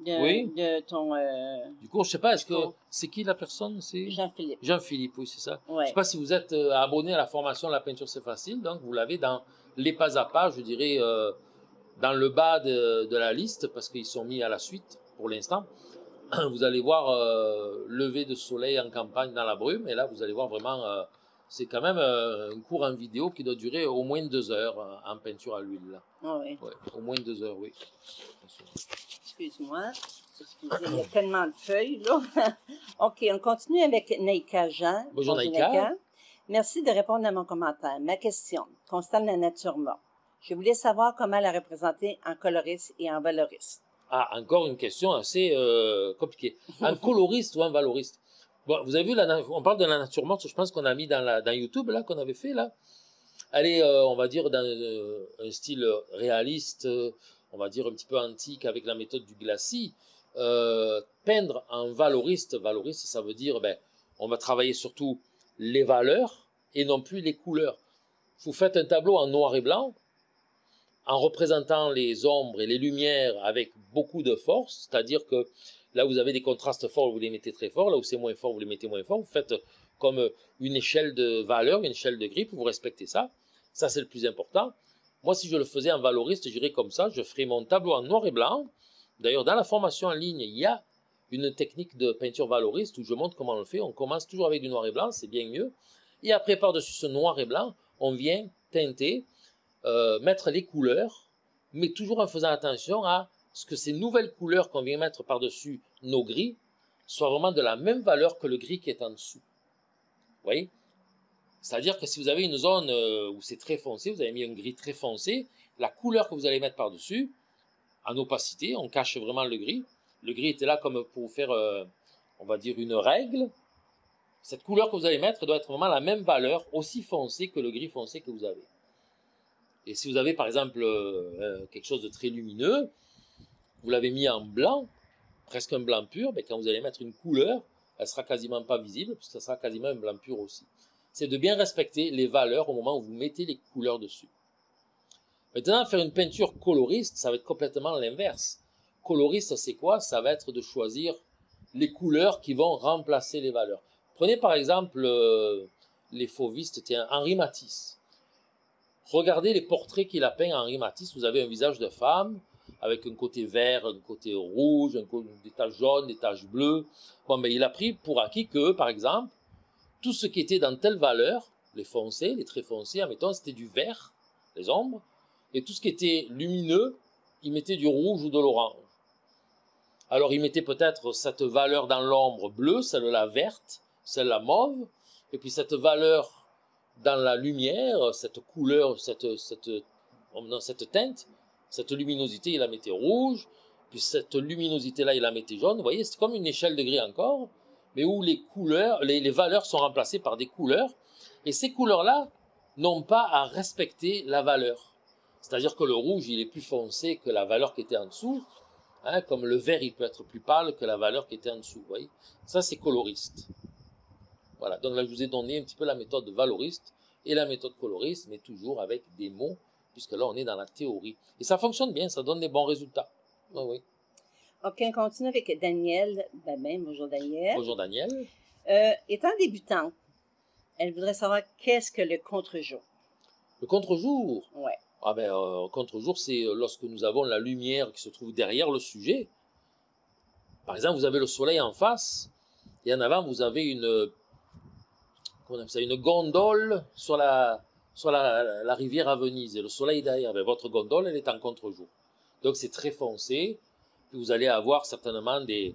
de, Oui. de ton euh, Du coup, je sais pas, est-ce que c'est qui la personne C'est Jean-Philippe. Jean-Philippe, oui, c'est ça. Je Ouais. sais pas si vous êtes euh, abonné à la formation La peinture c'est facile, donc vous l'avez dans les pas à pas, je dirais, euh, dans le bas de, de la liste, parce qu'ils sont mis à la suite pour l'instant. Vous allez voir euh, lever de soleil en campagne dans la brume, et là vous allez voir vraiment euh, c'est quand même un cours en vidéo qui doit durer au moins deux heures en peinture à l'huile. Ah oui. Ouais, au moins deux heures, oui. Excuse-moi. Excusez, il y a tellement de feuilles, là. OK, on continue avec Naïka Jean. Bonjour, Naïka. Merci de répondre à mon commentaire. Ma question concerne la nature morte. Je voulais savoir comment la représenter en coloriste et en valoriste. Ah, encore une question assez euh, compliquée. Un coloriste ou un valoriste? Bon, vous avez vu, la, on parle de la nature morte, je pense qu'on a mis dans, la, dans YouTube, là, qu'on avait fait, là. Elle est, euh, on va dire, dans euh, un style réaliste, on va dire un petit peu antique, avec la méthode du glacis. Peindre en valoriste, valoriste, ça veut dire, ben, on va travailler surtout les valeurs et non plus les couleurs. Vous faites un tableau en noir et blanc, en représentant les ombres et les lumières avec beaucoup de force, c'est-à-dire que là vous avez des contrastes forts, vous les mettez très forts, là où c'est moins fort, vous les mettez moins fort, vous faites comme une échelle de valeur, une échelle de grille, vous respectez ça, ça c'est le plus important. Moi si je le faisais en valoriste, j'irais comme ça, je ferais mon tableau en noir et blanc, d'ailleurs dans la formation en ligne, il y a une technique de peinture valoriste où je montre comment on le fait, on commence toujours avec du noir et blanc, c'est bien mieux, et après par-dessus ce noir et blanc, on vient teinter, euh, mettre les couleurs, mais toujours en faisant attention à ce que ces nouvelles couleurs qu'on vient mettre par-dessus nos gris soient vraiment de la même valeur que le gris qui est en dessous. Vous voyez? C'est-à-dire que si vous avez une zone euh, où c'est très foncé, vous avez mis un gris très foncé, la couleur que vous allez mettre par-dessus, en opacité, on cache vraiment le gris. Le gris était là comme pour faire, euh, on va dire, une règle. Cette couleur que vous allez mettre doit être vraiment la même valeur, aussi foncée que le gris foncé que vous avez. Et si vous avez par exemple euh, quelque chose de très lumineux, vous l'avez mis en blanc, presque un blanc pur, mais quand vous allez mettre une couleur, elle sera quasiment pas visible, puisque ça sera quasiment un blanc pur aussi. C'est de bien respecter les valeurs au moment où vous mettez les couleurs dessus. Maintenant, faire une peinture coloriste, ça va être complètement l'inverse. Coloriste, c'est quoi? Ça va être de choisir les couleurs qui vont remplacer les valeurs. Prenez par exemple euh, les fauvistes, Henri Matisse. Regardez les portraits qu'il a peints Henri Matisse. Vous avez un visage de femme avec un côté vert, un côté rouge, des taches jaunes, des taches bleues. Bon, il a pris pour acquis que, par exemple, tout ce qui était dans telle valeur, les foncés, les traits foncés, admettons, c'était du vert, les ombres, et tout ce qui était lumineux, il mettait du rouge ou de l'orange. Alors il mettait peut-être cette valeur dans l'ombre bleue, celle-là verte, celle-là mauve, et puis cette valeur dans la lumière, cette couleur, cette, non, cette teinte, cette luminosité, il la mettait rouge, puis cette luminosité-là, il la mettait jaune. Vous voyez, c'est comme une échelle de gris encore, mais où les couleurs, les, les valeurs sont remplacées par des couleurs, et ces couleurs-là n'ont pas à respecter la valeur. C'est-à-dire que le rouge, il est plus foncé que la valeur qui était en dessous, hein, comme le vert, il peut être plus pâle que la valeur qui était en dessous. Vous voyez Ça, c'est coloriste. Voilà, donc là, je vous ai donné un petit peu la méthode valoriste et la méthode coloriste, mais toujours avec des mots, puisque là, on est dans la théorie. Et ça fonctionne bien, ça donne des bons résultats. Oui, oui. OK, on continue avec Daniel Babin. Bonjour, Daniel. Bonjour, Daniel. Euh, étant débutante, elle voudrait savoir qu'est-ce que le contre-jour? Le contre-jour? Ouais. Ah ben, euh, contre-jour, c'est lorsque nous avons la lumière qui se trouve derrière le sujet. Par exemple, vous avez le soleil en face, et en avant, vous avez une, appelle ça, une gondole sur la, sur la, rivière à Venise, et le soleil derrière. Ben, votre gondole, elle est en contre-jour. Donc c'est très foncé, vous allez avoir certainement des,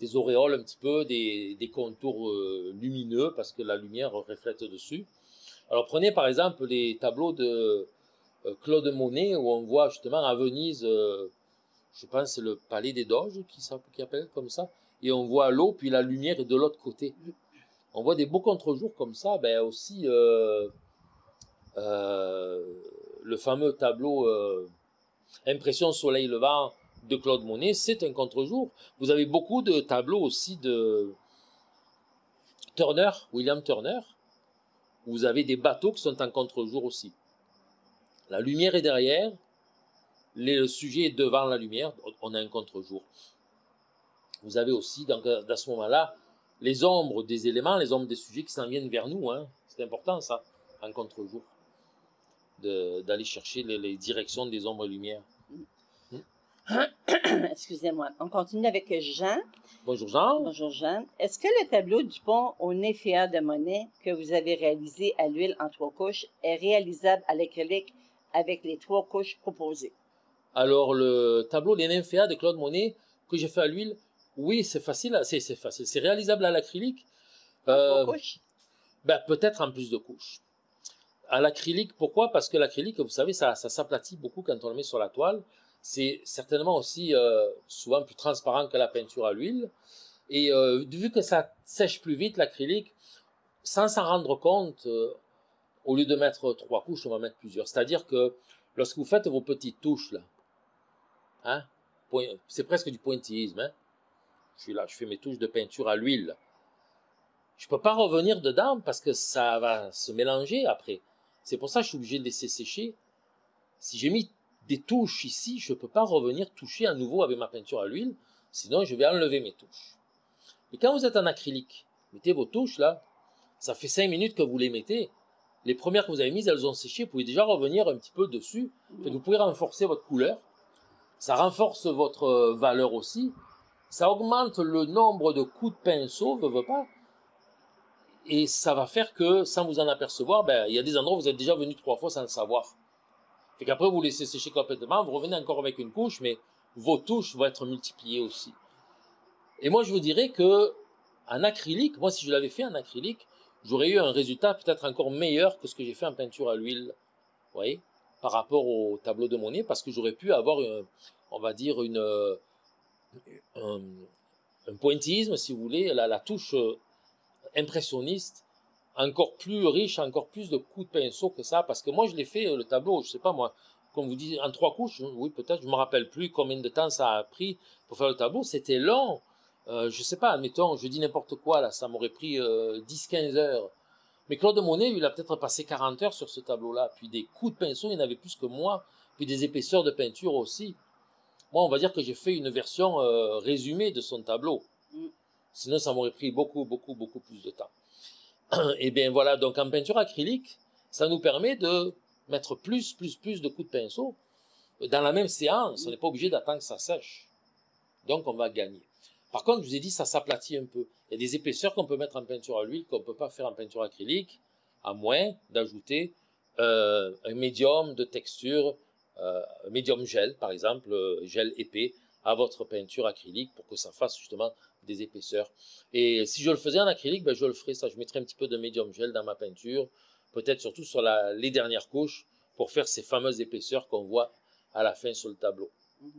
des auréoles un petit peu, des, des contours euh, lumineux, parce que la lumière reflète dessus. Alors prenez par exemple les tableaux de euh, Claude Monet, où on voit justement à Venise, euh, je pense le palais des Doges qui, qui appelle comme ça, et on voit l'eau, puis la lumière est de l'autre côté. On voit des beaux contre-jours comme ça, ben aussi euh, euh, le fameux tableau euh, Impression soleil levant de Claude Monet, c'est un contre-jour. Vous avez beaucoup de tableaux aussi de Turner, William Turner, vous avez des bateaux qui sont en contre-jour aussi. La lumière est derrière, le sujet est devant la lumière, on a un contre-jour. Vous avez aussi, dans ce moment-là, les ombres des éléments, les ombres des sujets qui s'en viennent vers nous. Hein. C'est important, ça, en contre-jour, d'aller chercher les, les, directions des ombres et lumières. Excusez-moi. On continue avec Jean. Bonjour Jean. Bonjour Jean. Est-ce que le tableau du pont au Néféa de Monet que vous avez réalisé à l'huile en trois couches est réalisable à l'acrylique avec les trois couches proposées? Alors, le tableau des nymphéas de Claude Monet que j'ai fait à l'huile, oui, c'est facile, c'est facile. C'est réalisable à l'acrylique. Euh, ben, peut-être en plus de couches. À l'acrylique, pourquoi? Parce que l'acrylique, vous savez, ça, ça s'aplatit beaucoup quand on le met sur la toile. C'est certainement aussi euh, souvent plus transparent que la peinture à l'huile. Et euh, vu que ça sèche plus vite, l'acrylique, sans s'en rendre compte, euh, au lieu de mettre trois couches, on va mettre plusieurs. C'est-à-dire que lorsque vous faites vos petites touches, là, hein, c'est presque du pointillisme. Hein, je suis là, je fais mes touches de peinture à l'huile. Je peux pas revenir dedans parce que ça va se mélanger après. C'est pour ça que je suis obligé de laisser sécher. Si j'ai mis des touches ici, je peux pas revenir toucher à nouveau avec ma peinture à l'huile, sinon je vais enlever mes touches. Et quand vous êtes en acrylique, mettez vos touches là, ça fait 5 minutes que vous les mettez. Les premières que vous avez mises, elles ont séché, vous pouvez déjà revenir un petit peu dessus. Vous pouvez renforcer votre couleur. Ça renforce votre euh, valeur aussi. Ça augmente le nombre de coups de pinceau, veut, veut pas. Et ça va faire que, sans vous en apercevoir, ben, il y a des endroits où vous êtes déjà venu trois fois sans le savoir. Fait qu'après, vous laissez sécher complètement, vous revenez encore avec une couche, mais vos touches vont être multipliées aussi. Et moi, je vous dirais que, en acrylique, moi, si je l'avais fait en acrylique, j'aurais eu un résultat peut-être encore meilleur que ce que j'ai fait en peinture à l'huile. Vous voyez? Par rapport au tableau de Monet, parce que j'aurais pu avoir, un- on va dire, une, euh, un, pointillisme, si vous voulez, la, touche euh, impressionniste, encore plus riche, encore plus de coups de pinceau que ça, parce que moi, je l'ai fait, euh, le tableau, je sais pas moi, comme vous dites, en trois couches, oui, peut-être, je me rappelle plus combien de temps ça a pris pour faire le tableau, c'était long, euh, je sais pas, admettons, je dis n'importe quoi, là, ça m'aurait pris 10-15 heures. Mais Claude Monet, il a peut-être passé 40 heures sur ce tableau-là, puis des coups de pinceau, il y en avait plus que moi, puis des épaisseurs de peinture aussi. Moi, on va dire que j'ai fait une version euh, résumée de son tableau. Mm. Sinon, ça m'aurait pris beaucoup, beaucoup, beaucoup plus de temps. Et bien voilà, donc en peinture acrylique, ça nous permet de mettre plus, plus, plus de coups de pinceau dans la même séance. On n'est pas obligé d'attendre que ça sèche. Donc, on va gagner. Par contre, je vous ai dit, ça s'aplatit un peu. Il y a des épaisseurs qu'on peut mettre en peinture à l'huile qu'on ne peut pas faire en peinture acrylique, à moins d'ajouter euh, un médium de texture, un médium gel, par exemple, euh, gel épais, à votre peinture acrylique pour que ça fasse justement des épaisseurs. Et si je le faisais en acrylique, ben je le ferais ça. Je mettrais un petit peu de médium gel dans ma peinture, peut-être surtout sur la, les dernières couches, pour faire ces fameuses épaisseurs qu'on voit à la fin sur le tableau. Mhm.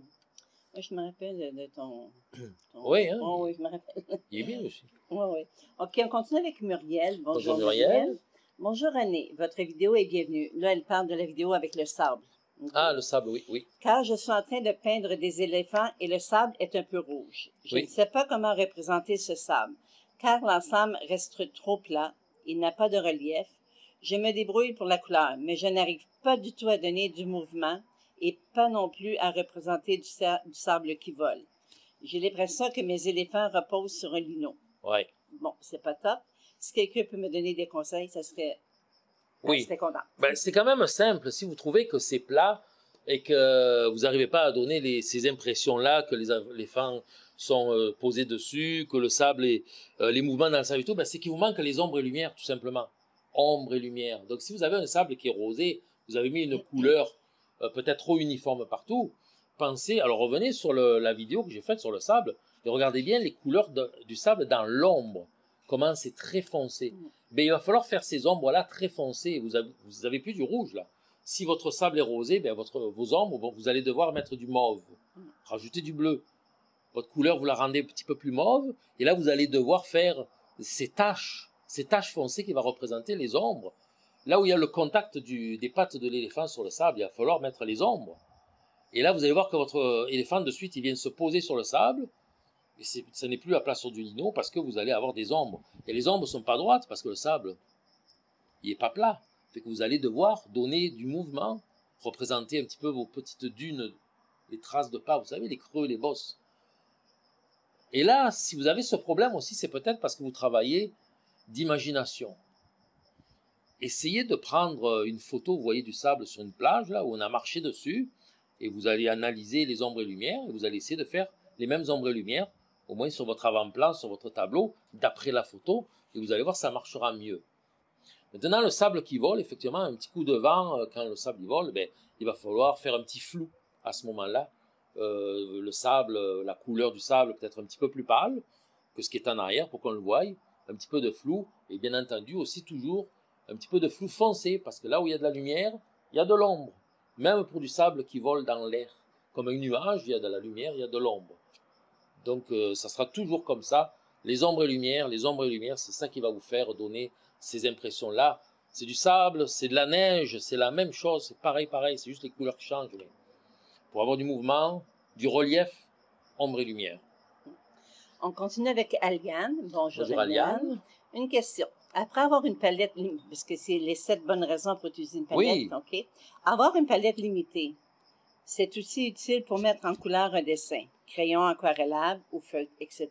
Moi, je me rappelle de, ton, ton- Oui, hein. Oh, oui, je me rappelle. Il est bien aussi. Oui, oui. OK, on continue avec Muriel. Bonjour, Bonjour, Muriel. Bonjour René, votre vidéo est bienvenue. Là, elle parle de la vidéo avec le sable. Ah, le sable, oui, oui. Car je suis en train de peindre des éléphants et le sable est un peu rouge. Je Oui. ne sais pas comment représenter ce sable, car l'ensemble reste trop plat, il n'a pas de relief. Je me débrouille pour la couleur, mais je n'arrive pas du tout à donner du mouvement et pas non plus à représenter du, sa- du sable qui vole. J'ai l'impression que mes éléphants reposent sur un lino. Ouais. Bon, c'est pas top. Si quelqu'un peut me donner des conseils, ça serait... Oui. J'étais content. Ben, c'est quand même simple. Si vous trouvez que c'est plat et que vous n'arrivez pas à donner les- ces impressions-là, que les éléphants sont euh, posés dessus, que le sable et euh, les mouvements dans le sable et tout, ben, c'est qu'il vous manque les ombres et lumières, tout simplement. Ombre et lumière. Donc, si vous avez un sable qui est rosé, vous avez mis une couleur euh, peut-être trop uniforme partout, pensez, alors revenez sur le- la vidéo que j'ai faite sur le sable et regardez bien les couleurs de- du sable dans l'ombre, comment c'est très foncé. Mm. Ben, il va falloir faire ces ombres-là très foncées. Vous avez, vous avez plus du rouge, là. Si votre sable est rosé, ben, votre, vos ombres, vous allez devoir mettre du mauve, Mm. rajouter du bleu. Votre couleur, vous la rendez un petit peu plus mauve, et là, vous allez devoir faire ces taches, ces taches foncées qui vont représenter les ombres. Là où il y a le contact du- des pattes de l'éléphant sur le sable, il va falloir mettre les ombres. Et là, vous allez voir que votre euh, éléphant, de suite, il vient se poser sur le sable, et ce n'est plus plat sur du lino parce que vous allez avoir des ombres. Et les ombres sont pas droites parce que le sable, il est pas plat. Fait que vous allez devoir donner du mouvement, représenter un petit peu vos petites dunes, les traces de pas, vous savez, les creux, les bosses. Et là, si vous avez ce problème aussi, c'est peut-être parce que vous travaillez d'imagination. Essayez de prendre une photo, vous voyez du sable sur une plage, là, où on a marché dessus, et vous allez analyser les ombres et lumières, et vous allez essayer de faire les mêmes ombres et lumières, au moins sur votre avant-plan, sur votre tableau, d'après la photo, et vous allez voir, ça marchera mieux. Maintenant, le sable qui vole, effectivement, un petit coup de vent, euh, quand le sable vole, ben, il va falloir faire un petit flou à ce moment-là. Euh, le sable, euh, la couleur du sable peut-être un petit peu plus pâle que ce qui est en arrière pour qu'on le voie, un petit peu de flou, et bien entendu aussi toujours un petit peu de flou foncé, parce que là où il y a de la lumière, il y a de l'ombre. Même pour du sable qui vole dans l'air, comme un nuage, il y a de la lumière, il y a de l'ombre. Donc ça sera toujours comme ça, les ombres et lumières, les ombres et lumières, c'est ça qui va vous faire donner ces impressions-là. C'est du sable, c'est de la neige, c'est la même chose, c'est pareil, pareil, c'est juste les couleurs qui changent. pour avoir du mouvement, du relief, ombre et lumière. On continue avec Aliane. Bonjour, Bonjour Aliane. Une question. Après avoir une palette, parce que c'est les sept bonnes raisons pour utiliser une palette, Oui. OK? Avoir une palette limitée, c'est aussi utile pour mettre en couleur un dessin, crayon aquarellable ou feutre, etc.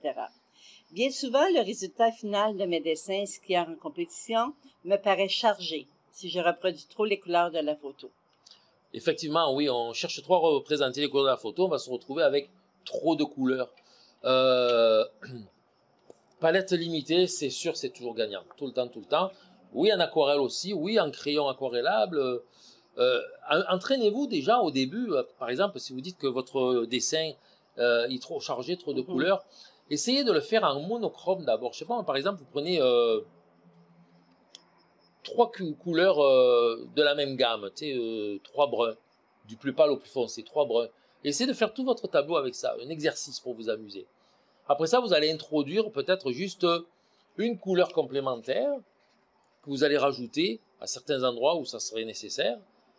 Bien souvent, le résultat final de mes dessins skieurs en compétition me paraît chargé si je reproduis trop les couleurs de la photo. Effectivement, oui, on cherche trop à représenter les couleurs de la photo, on va se retrouver avec trop de couleurs. Euh, palette limitée, c'est sûr, c'est toujours gagnant, tout le temps, tout le temps. Oui, en aquarelle aussi, oui, en crayon aquarellable. Euh, Entraînez-vous déjà au début, euh, par exemple, si vous dites que votre dessin euh, est trop chargé, trop de Mhm. couleurs, essayez de le faire en monochrome d'abord. Je sais pas, par exemple, vous prenez euh, trois cou- couleurs de la même gamme, tu sais, trois bruns, du plus pâle au plus foncé, trois bruns. Essayez de faire tout votre tableau avec ça, un exercice pour vous amuser. Après ça, vous allez introduire peut-être juste une couleur complémentaire que vous allez rajouter à certains endroits où ça serait nécessaire.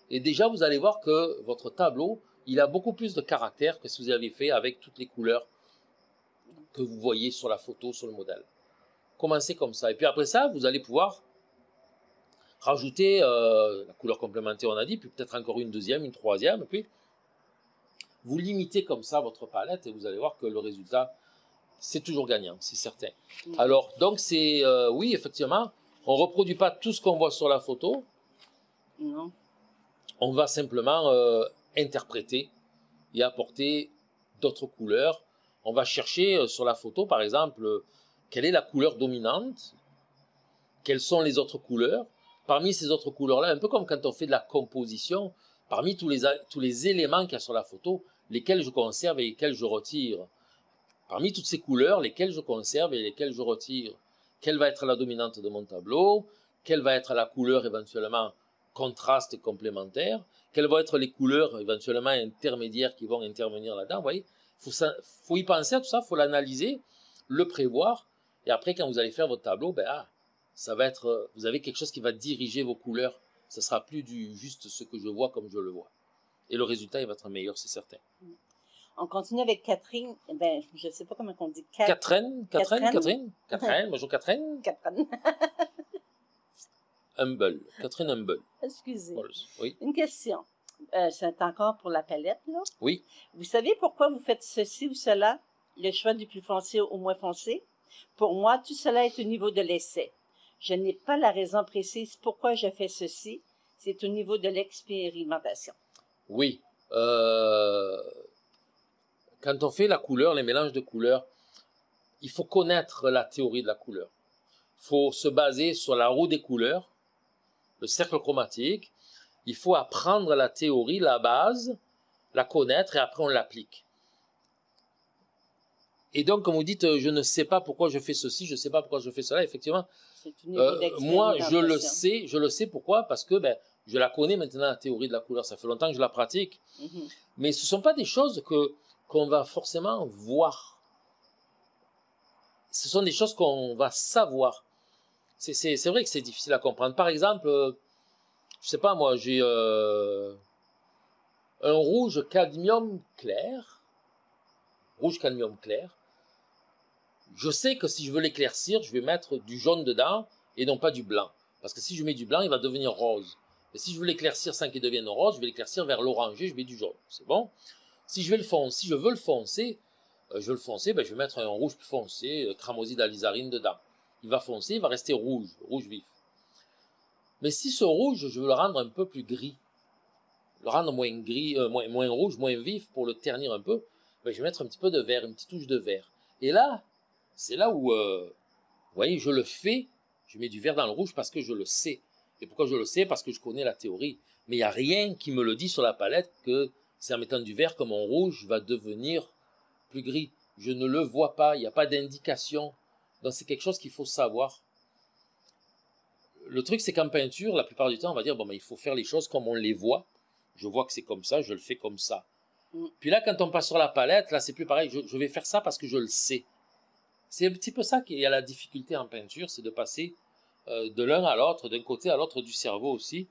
Et déjà, vous allez voir que votre tableau, il a beaucoup plus de caractère que si vous avez fait avec toutes les couleurs que vous voyez sur la photo, sur le modèle. Commencez comme ça. Et puis après ça, vous allez pouvoir rajouter euh, la couleur complémentaire, on a dit, puis peut-être encore une deuxième, une troisième, et puis vous limitez comme ça votre palette et vous allez voir que le résultat, c'est toujours gagnant, c'est certain. Alors, donc c'est, euh, oui, effectivement, on reproduit pas tout ce qu'on voit sur la photo, Non? On va simplement euh, interpréter et apporter d'autres couleurs. On va chercher euh, sur la photo, par exemple, euh, quelle est la couleur dominante, quelles sont les autres couleurs. Parmi ces autres couleurs-là, un peu comme quand on fait de la composition, parmi tous les, tous les éléments qu'il y a sur la photo, lesquels je conserve et lesquels je retire. Parmi toutes ces couleurs, lesquelles je conserve et lesquelles je retire. Quelle va être la dominante de mon tableau? Quelle va être la couleur éventuellement contraste complémentaire, quelles vont être les couleurs éventuellement intermédiaires qui vont intervenir là-dedans. Vous voyez, faut, ça- faut y penser à tout ça, faut l'analyser, le prévoir, et après quand vous allez faire votre tableau, ben ah, ça va être, euh, vous avez quelque chose qui va diriger vos couleurs. Ce sera plus du juste ce que je vois comme je le vois, et le résultat il va être meilleur, c'est certain. On continue avec Catherine. Ben, je ne sais pas comment on dit. Cat- Catherine, Catherine, Catherine? Catherine, Catherine, bonjour Catherine, Catherine. Humble, Catherine Humble. Excusez. Oui, Une question. Euh, c'est encore pour la palette, là? oui. Vous savez pourquoi vous faites ceci ou cela? Le choix du plus foncé au moins foncé? Pour moi, tout cela est au niveau de l'essai. Je n'ai pas la raison précise pourquoi je fais ceci. C'est au niveau de l'expérimentation. Oui. Euh, quand on fait la couleur, les mélanges de couleurs, il faut connaître la théorie de la couleur. Il faut se baser sur la roue des couleurs, le cercle chromatique. Il faut apprendre la théorie, la base, la connaître et après on l'applique. Et donc, comme vous dites, je ne sais pas pourquoi je fais ceci, je ne sais pas pourquoi je fais cela, effectivement, euh, moi, je le sais, je le sais pourquoi Parce que ben, je la connais maintenant, la théorie de la couleur. Ça fait longtemps que je la pratique. Mhm. Mais ce ne sont pas des choses que qu'on va forcément voir. Ce sont des choses qu'on va savoir. C'est- vrai que c'est difficile à comprendre. Par exemple, euh, je sais pas moi, j'ai euh, un rouge cadmium clair, rouge cadmium clair. Je sais que si je veux l'éclaircir, je vais mettre du jaune dedans et non pas du blanc. Parce que si je mets du blanc, il va devenir rose. Et si je veux l'éclaircir sans qu'il devienne rose, je vais l'éclaircir vers l'oranger, je mets du jaune. C'est bon? Si je le foncer, si je veux le foncer, euh, je veux le foncer, ben, je vais mettre un rouge plus foncé, euh, cramoisi d'alizarine dedans. Il va foncer, il va rester rouge, rouge vif. Mais si ce rouge, je veux le rendre un peu plus gris, le rendre moins gris, euh, moins, rouge, moins vif pour le ternir un peu, ben, je vais mettre un petit peu de vert, une petite touche de vert. Et là, c'est là où, euh, vous voyez, je le fais, je mets du vert dans le rouge parce que je le sais. Et pourquoi je le sais? Parce que je connais la théorie. Mais il n'y a rien qui me le dit sur la palette que c'est en mettant du vert que mon rouge va devenir plus gris. Je ne le vois pas, il n'y a pas d'indication. Donc c'est quelque chose qu'il faut savoir. Le truc, c'est qu'en peinture, la plupart du temps, on va dire, bon, ben, il faut faire les choses comme on les voit. Je vois que c'est comme ça, je le fais comme ça. Mm. Puis là, quand on passe sur la palette, là, c'est plus pareil. Je, je vais faire ça parce que je le sais. C'est un petit peu ça qu'il y a la difficulté en peinture, c'est de passer euh, de l'un à l'autre, d'un côté à l'autre du cerveau aussi.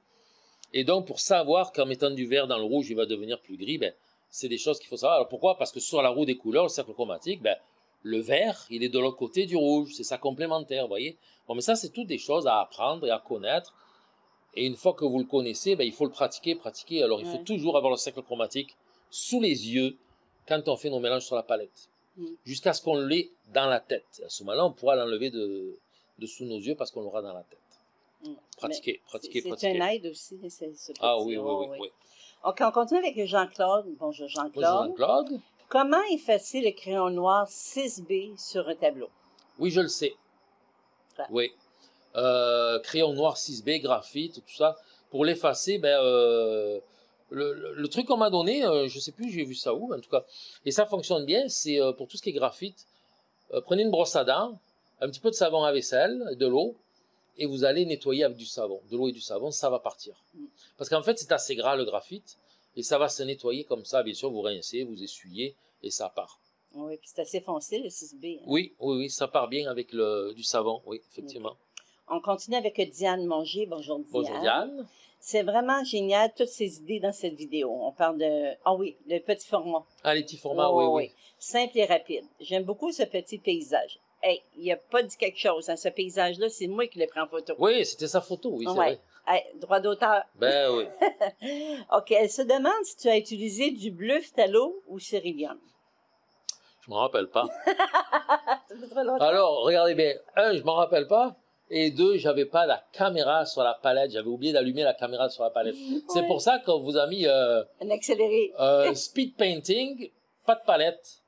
Et donc, pour savoir qu'en mettant du vert dans le rouge, il va devenir plus gris, ben, c'est des choses qu'il faut savoir. Alors pourquoi? Parce que sur la roue des couleurs, le cercle chromatique, ben, le vert, il est de l'autre côté du rouge, c'est ça complémentaire, vous voyez Bon, mais ça, c'est toutes des choses à apprendre et à connaître. Et une fois que vous le connaissez, ben, il faut le pratiquer, pratiquer. Alors, il faut toujours avoir le cercle chromatique sous les yeux quand on fait nos mélanges sur la palette. Mm. Jusqu'à ce qu'on l'ait dans la tête. À ce moment-là, on pourra l'enlever de, de sous nos yeux parce qu'on l'aura dans la tête. Mm. Pratiquer, Mais pratiquer, pratiquer. C'est un aide aussi. c'est- ce Ah oui, oui, oui. oui. OK, on continue avec Jean-Claude. Bonjour Bonjour Jean-Claude. Comment effacer le crayon noir 6B sur un tableau? Oui, je le sais. Ouais. Oui. Euh, crayon noir 6B, graphite, tout ça. Pour l'effacer, ben, euh, le, le- le truc qu'on m'a donné, euh, je sais plus, j'ai vu ça où, en tout cas, et ça fonctionne bien, c'est euh, pour tout ce qui est graphite. prenez une brosse à dents, un petit peu de savon à vaisselle, de l'eau, et vous allez nettoyer avec du savon. De l'eau et du savon, ça va partir. Mm. Parce qu'en fait, c'est assez gras le graphite, et ça va se nettoyer comme ça. Bien sûr, vous rincez, vous essuyez, et ça part. Oui, puis c'est assez foncé, le 6B. hein. Oui, oui, oui, ça part bien avec le, du savon, oui, effectivement. On continue avec Diane Manger. Bonjour Diane. Bonjour Diane. C'est vraiment génial, toutes ces idées dans cette vidéo. On parle de... Ah oui, le petit format. Ah, les petits formats, Oh, oui, oui. oui. Simple et rapide. J'aime beaucoup ce petit paysage. Hey, il a pas dit quelque chose. Hein. Ce paysage-là, c'est moi qui l'ai pris en photo. Oui, c'était sa photo, oui, c'est Ouais. vrai. Hey, droit d'auteur. Ben oui. OK, elle se demande si tu as utilisé du bleu phthalo ou céruleum. Je m'en rappelle pas. Alors, regardez bien. Un, je m'en rappelle pas. Et deux, j'avais pas la caméra sur la palette. J'avais oublié d'allumer la caméra sur la palette. C'est pour ça qu'on vous a mis euh, Un accéléré. euh, speed painting, pas de palette.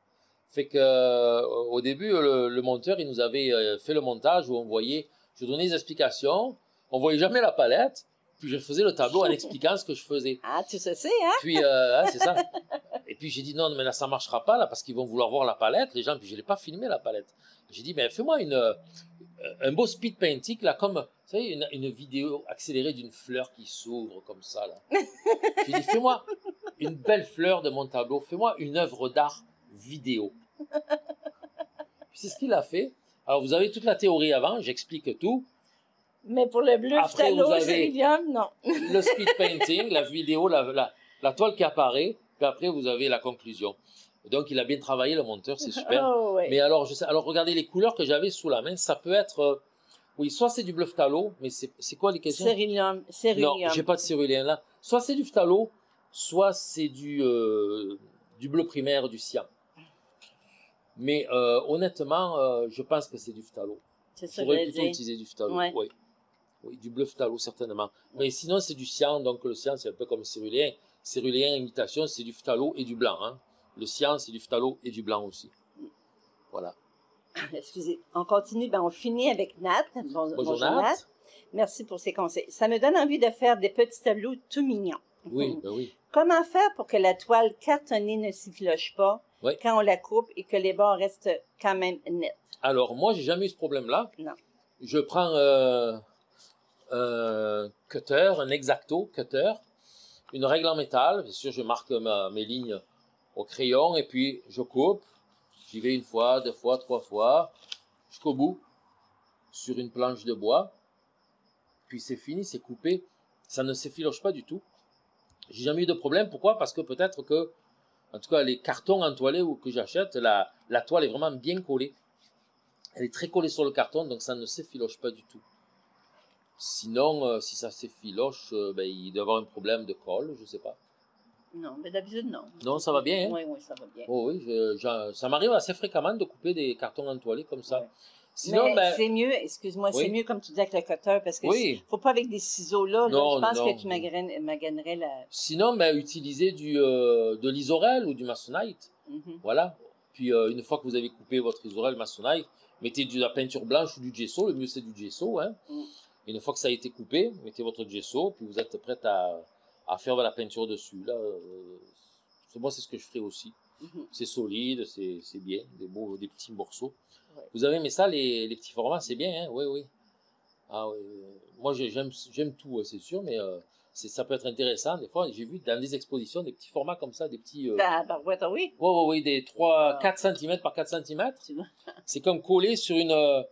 Fait que euh, au début, le, le monteur, il nous avait euh, fait le montage où on voyait, je donnais des explications, on voyait jamais la palette, puis je faisais le tableau en expliquant ce que je faisais. Ah, tu sais, hein? Puis, euh, hein, c'est ça. Et puis j'ai dit non, mais là ça marchera pas là parce qu'ils vont vouloir voir la palette, les gens. Puis je l'ai pas filmé la palette. J'ai dit mais fais-moi une euh, un beau speed painting là comme vous savez une, une vidéo accélérée d'une fleur qui s'ouvre comme ça là. J'ai dit fais-moi une belle fleur de mon tableau, fais-moi une œuvre d'art vidéo. Puis c'est ce qu'il a fait. Alors vous avez toute la théorie avant, j'explique tout. Mais pour le bleu Après, phthalo, non. le speed painting, la vidéo, la, la, la toile qui apparaît, puis après vous avez la conclusion. Donc il a bien travaillé le monteur, c'est super. Oh, ouais. Mais alors, je sais, alors regardez les couleurs que j'avais sous la main, ça peut être, euh, oui, soit c'est du bleu phthalo, mais c'est quoi les questions? Céruleum. Non, j'ai pas de cérulien là. Soit c'est du phthalo, soit c'est du euh, du bleu primaire, du cyan. Mais euh, honnêtement, je pense que c'est du phthalo. C'est ça que J'aurais je plutôt utilisé du phthalo. Ouais. Oui. Oui, du bleu phthalo, certainement. Mais sinon, c'est du cyan. Donc, le cyan, c'est un peu comme cérulien. Cérulien, imitation, c'est du phthalo et du blanc. Hein. Le cyan, c'est du phthalo et du blanc aussi. Voilà. Excusez. On continue. Ben, on finit avec Nat. Bon- Bonjour, Nat. Merci pour ces conseils. Ça me donne envie de faire des petits tableaux tout mignons. Oui, ben oui. Comment faire pour que la toile cartonnée ne s'effiloche pas Oui. quand on la coupe et que les bords restent quand même nets? Alors, moi, j'ai jamais eu ce problème-là. Non. Je prends euh, un cutter, un exacto cutter, une règle en métal. Bien sûr, je marque ma- mes lignes au crayon et puis je coupe. J'y vais une fois, deux fois, trois fois, jusqu'au bout, sur une planche de bois. Puis c'est fini, c'est coupé. Ça ne s'effiloche pas du tout. J'ai jamais eu de problème. Pourquoi? Parce que peut-être que, en tout cas, les cartons entoilés que j'achète, la, la toile est vraiment bien collée. Elle est très collée sur le carton, donc ça ne s'effiloche pas du tout. Sinon, euh, si ça s'effiloche, euh, ben, il doit y avoir un problème de colle, je sais pas. Non, mais d'habitude, non. Non, ça va bien, hein? Oui, oui, ça va bien. Oh oui, je- je- ça m'arrive assez fréquemment de couper des cartons entoilés comme ça. Ouais. Sinon, Mais ben, c'est mieux, excuse-moi, c'est mieux comme tu dis avec le cutter parce que Oui. faut pas avec des ciseaux là. là. Non, je pense non. que tu maganerais, maganerais la. sinon ben, utilisez du, euh, de l'isorel ou du masonite. Mhm. Voilà. Puis euh, une fois que vous avez coupé votre isorel masonite, mettez de la peinture blanche ou du gesso. Le mieux c'est du gesso. Hein. Mm. Une fois que ça a été coupé, mettez votre gesso, puis vous êtes prête à, à faire de la peinture dessus. Là, euh, moi c'est ce que je ferai aussi. Mhm. C'est solide, c'est bien, des beaux, des petits morceaux. Ouais. Vous avez aimé ça, les, les petits formats, c'est bien, hein? Oui, oui. Ah, oui. Moi, j'ai- j'aime j'aime tout, c'est sûr, mais euh, ça peut être intéressant. Des fois, j'ai vu dans des expositions des petits formats comme ça, des petits. Euh, La barouette, ah oui. ouais, ouais, ouais, des 3, Ah. 4 cm par 4 cm. C'est comme collé sur une, euh,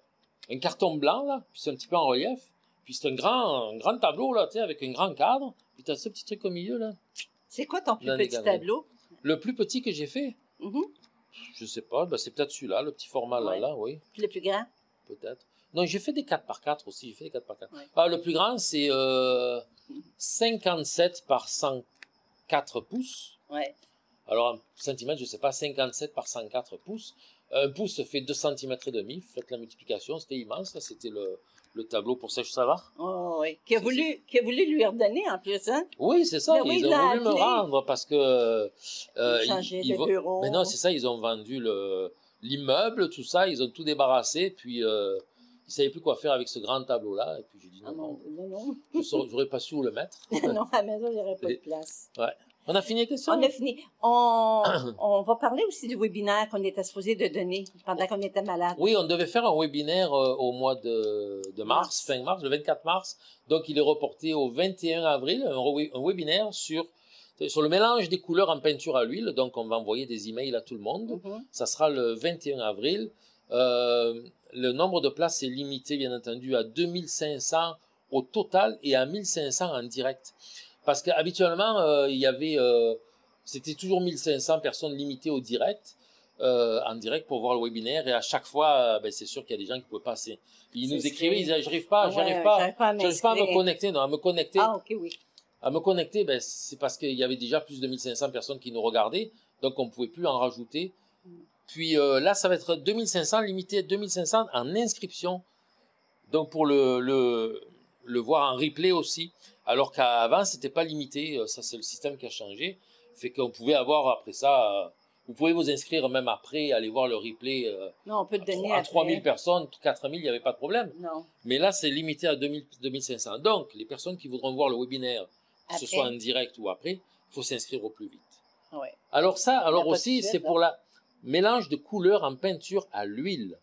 un carton blanc, là, puis c'est un petit peu en relief. Puis c'est un grand, un grand tableau, là, tu sais, avec un grand cadre. Puis t'as ce petit truc au milieu, là. C'est quoi ton plus Dans petit tableau? Le plus petit que j'ai fait, Mhm. je sais pas, ben, c'est peut-être celui-là, le petit format là, Ouais. là, oui. Puis le plus grand? Peut-être. Non, j'ai fait des 4 par 4 aussi. J'ai fait des 4 par 4. Ouais. Ah, le plus grand, c'est euh, 57 par 104 pouces. Ouais. Alors, en centimètres, je sais pas, 57 par 104 pouces. Un pouce fait 2 cm et demi. Faites la multiplication, c'était immense. C'était le, le tableau pour Sèche Savard. Oh, oui. Qui a, voulu, qui a voulu lui redonner en plus, hein? Oui, c'est ça. Mais ils il ont voulu me rendre parce que. euh, Il changeait ils de vont- bureau. Mais non, c'est ça, ils ont vendu le l'immeuble, tout ça, ils ont tout débarrassé, puis euh, ils savaient plus quoi faire avec ce grand tableau-là, et puis j'ai dit Ah non, non, non, non, non. je j'aurais pas su où le mettre. non, à la maison, il n'y aurait pas de place. On a fini les questions On a fini. On, on va parler aussi du webinaire qu'on était supposé de donner pendant qu'on était malade. Oui, on devait faire un webinaire euh, au mois de, de mars, Mars. fin mars, le 24 mars, donc il est reporté au 21 avril, un, re- un webinaire sur, sur le mélange des couleurs en peinture à l'huile, donc on va envoyer des emails à tout le monde. Mhm. Ça sera le 21 avril. Euh, le nombre de places est limité, bien entendu, à 2500 au total et à 1500 en direct. Parce qu'habituellement, euh, il y avait, euh, c'était toujours 1500 personnes limitées au direct, euh, en direct pour voir le webinaire. Et à chaque fois, euh, ben, c'est sûr qu'il y a des gens qui ne pouvaient pas. Ils nous écrivaient, ils disaient, j'arrive pas, Ah ouais, pas, j'arrive pas j'arrive pas à me connecter. Non, à me connecter Ah, ok, oui. à me connecter, ben, c'est parce qu'il y avait déjà plus de 1500 personnes qui nous regardaient, donc on ne pouvait plus en rajouter. Puis euh, là, ça va être 2500, limité à 2500 en inscription, donc pour le, le, le voir en replay aussi, alors qu'avant, c'était pas limité, euh, ça c'est le système qui a changé, fait qu'on pouvait avoir après ça, euh, vous pouvez vous inscrire même après, aller voir le replay euh, Non, on peut te donner à après. 3000 personnes, 4000, il n'y avait pas de problème. Non. Mais là, c'est limité à 2000, 2500. Donc, les personnes qui voudront voir le webinaire, que ce soit en direct ou après, il faut s'inscrire au plus vite. Ouais. Alors ça, alors aussi, c'est là. pour la mélange de couleurs en peinture à l'huile.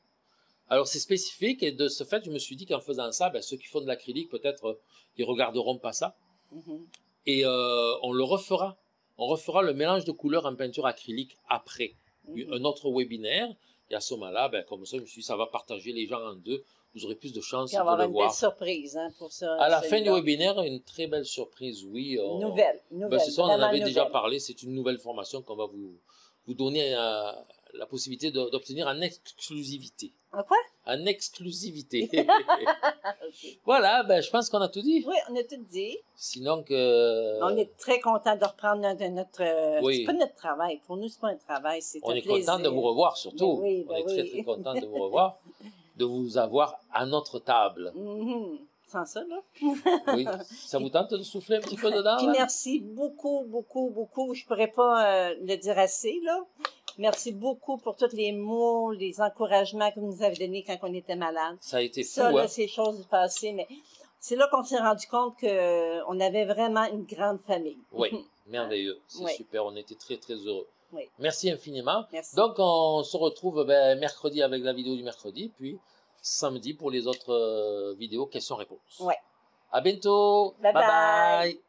Alors c'est spécifique et de ce fait, je me suis dit qu'en faisant ça, ben, ceux qui font de l'acrylique, peut-être, euh, ils regarderont pas ça. Mhm. Et euh, on le refera. On refera le mélange de couleurs en peinture acrylique après Mhm. un autre webinaire. Et à ce moment-là, ben, comme ça, je me suis dit, ça va partager les gens en deux. Vous aurez plus de chances de avoir le une voir. belle surprise hein, pour ça. À la fin du webinaire, une très belle surprise, oui. on- Nouvelle. Nouvelle. Ben, c'est ça, on en avait déjà nouvelle. parlé. C'est une nouvelle formation qu'on va vous, vous donner euh, la possibilité d'obtenir en exclusivité. En quoi? En exclusivité. Voilà, ben, je pense qu'on a tout dit. Oui, on a tout dit. Sinon que... On est très content de reprendre notre. notre euh, Oui. C'est pas notre travail. Pour nous, c'est pas un travail. C'est On un est plaisir. content de vous revoir, surtout. Ben oui, ben on est très, oui. très content de vous revoir, de vous avoir à notre table. Mhm. Sans ça, là. Oui. Ça vous tente de souffler un petit peu dedans? Puis merci beaucoup, beaucoup, beaucoup. Je pourrais pas euh, le dire assez, là. Merci beaucoup pour tous les mots, les encouragements que vous nous avez donnés quand on était malade. Ça a été fou, Ça, hein? là, c'est choses du passé, mais c'est là qu'on s'est rendu compte qu'on avait vraiment une grande famille. Oui, merveilleux. C'est Oui. super. On était très, très heureux. Oui. Merci infiniment. Merci. Donc, on se retrouve ben, mercredi avec la vidéo du mercredi, puis samedi pour les autres euh, vidéos questions-réponses. Ouais. À bientôt. Bye bye. bye. bye.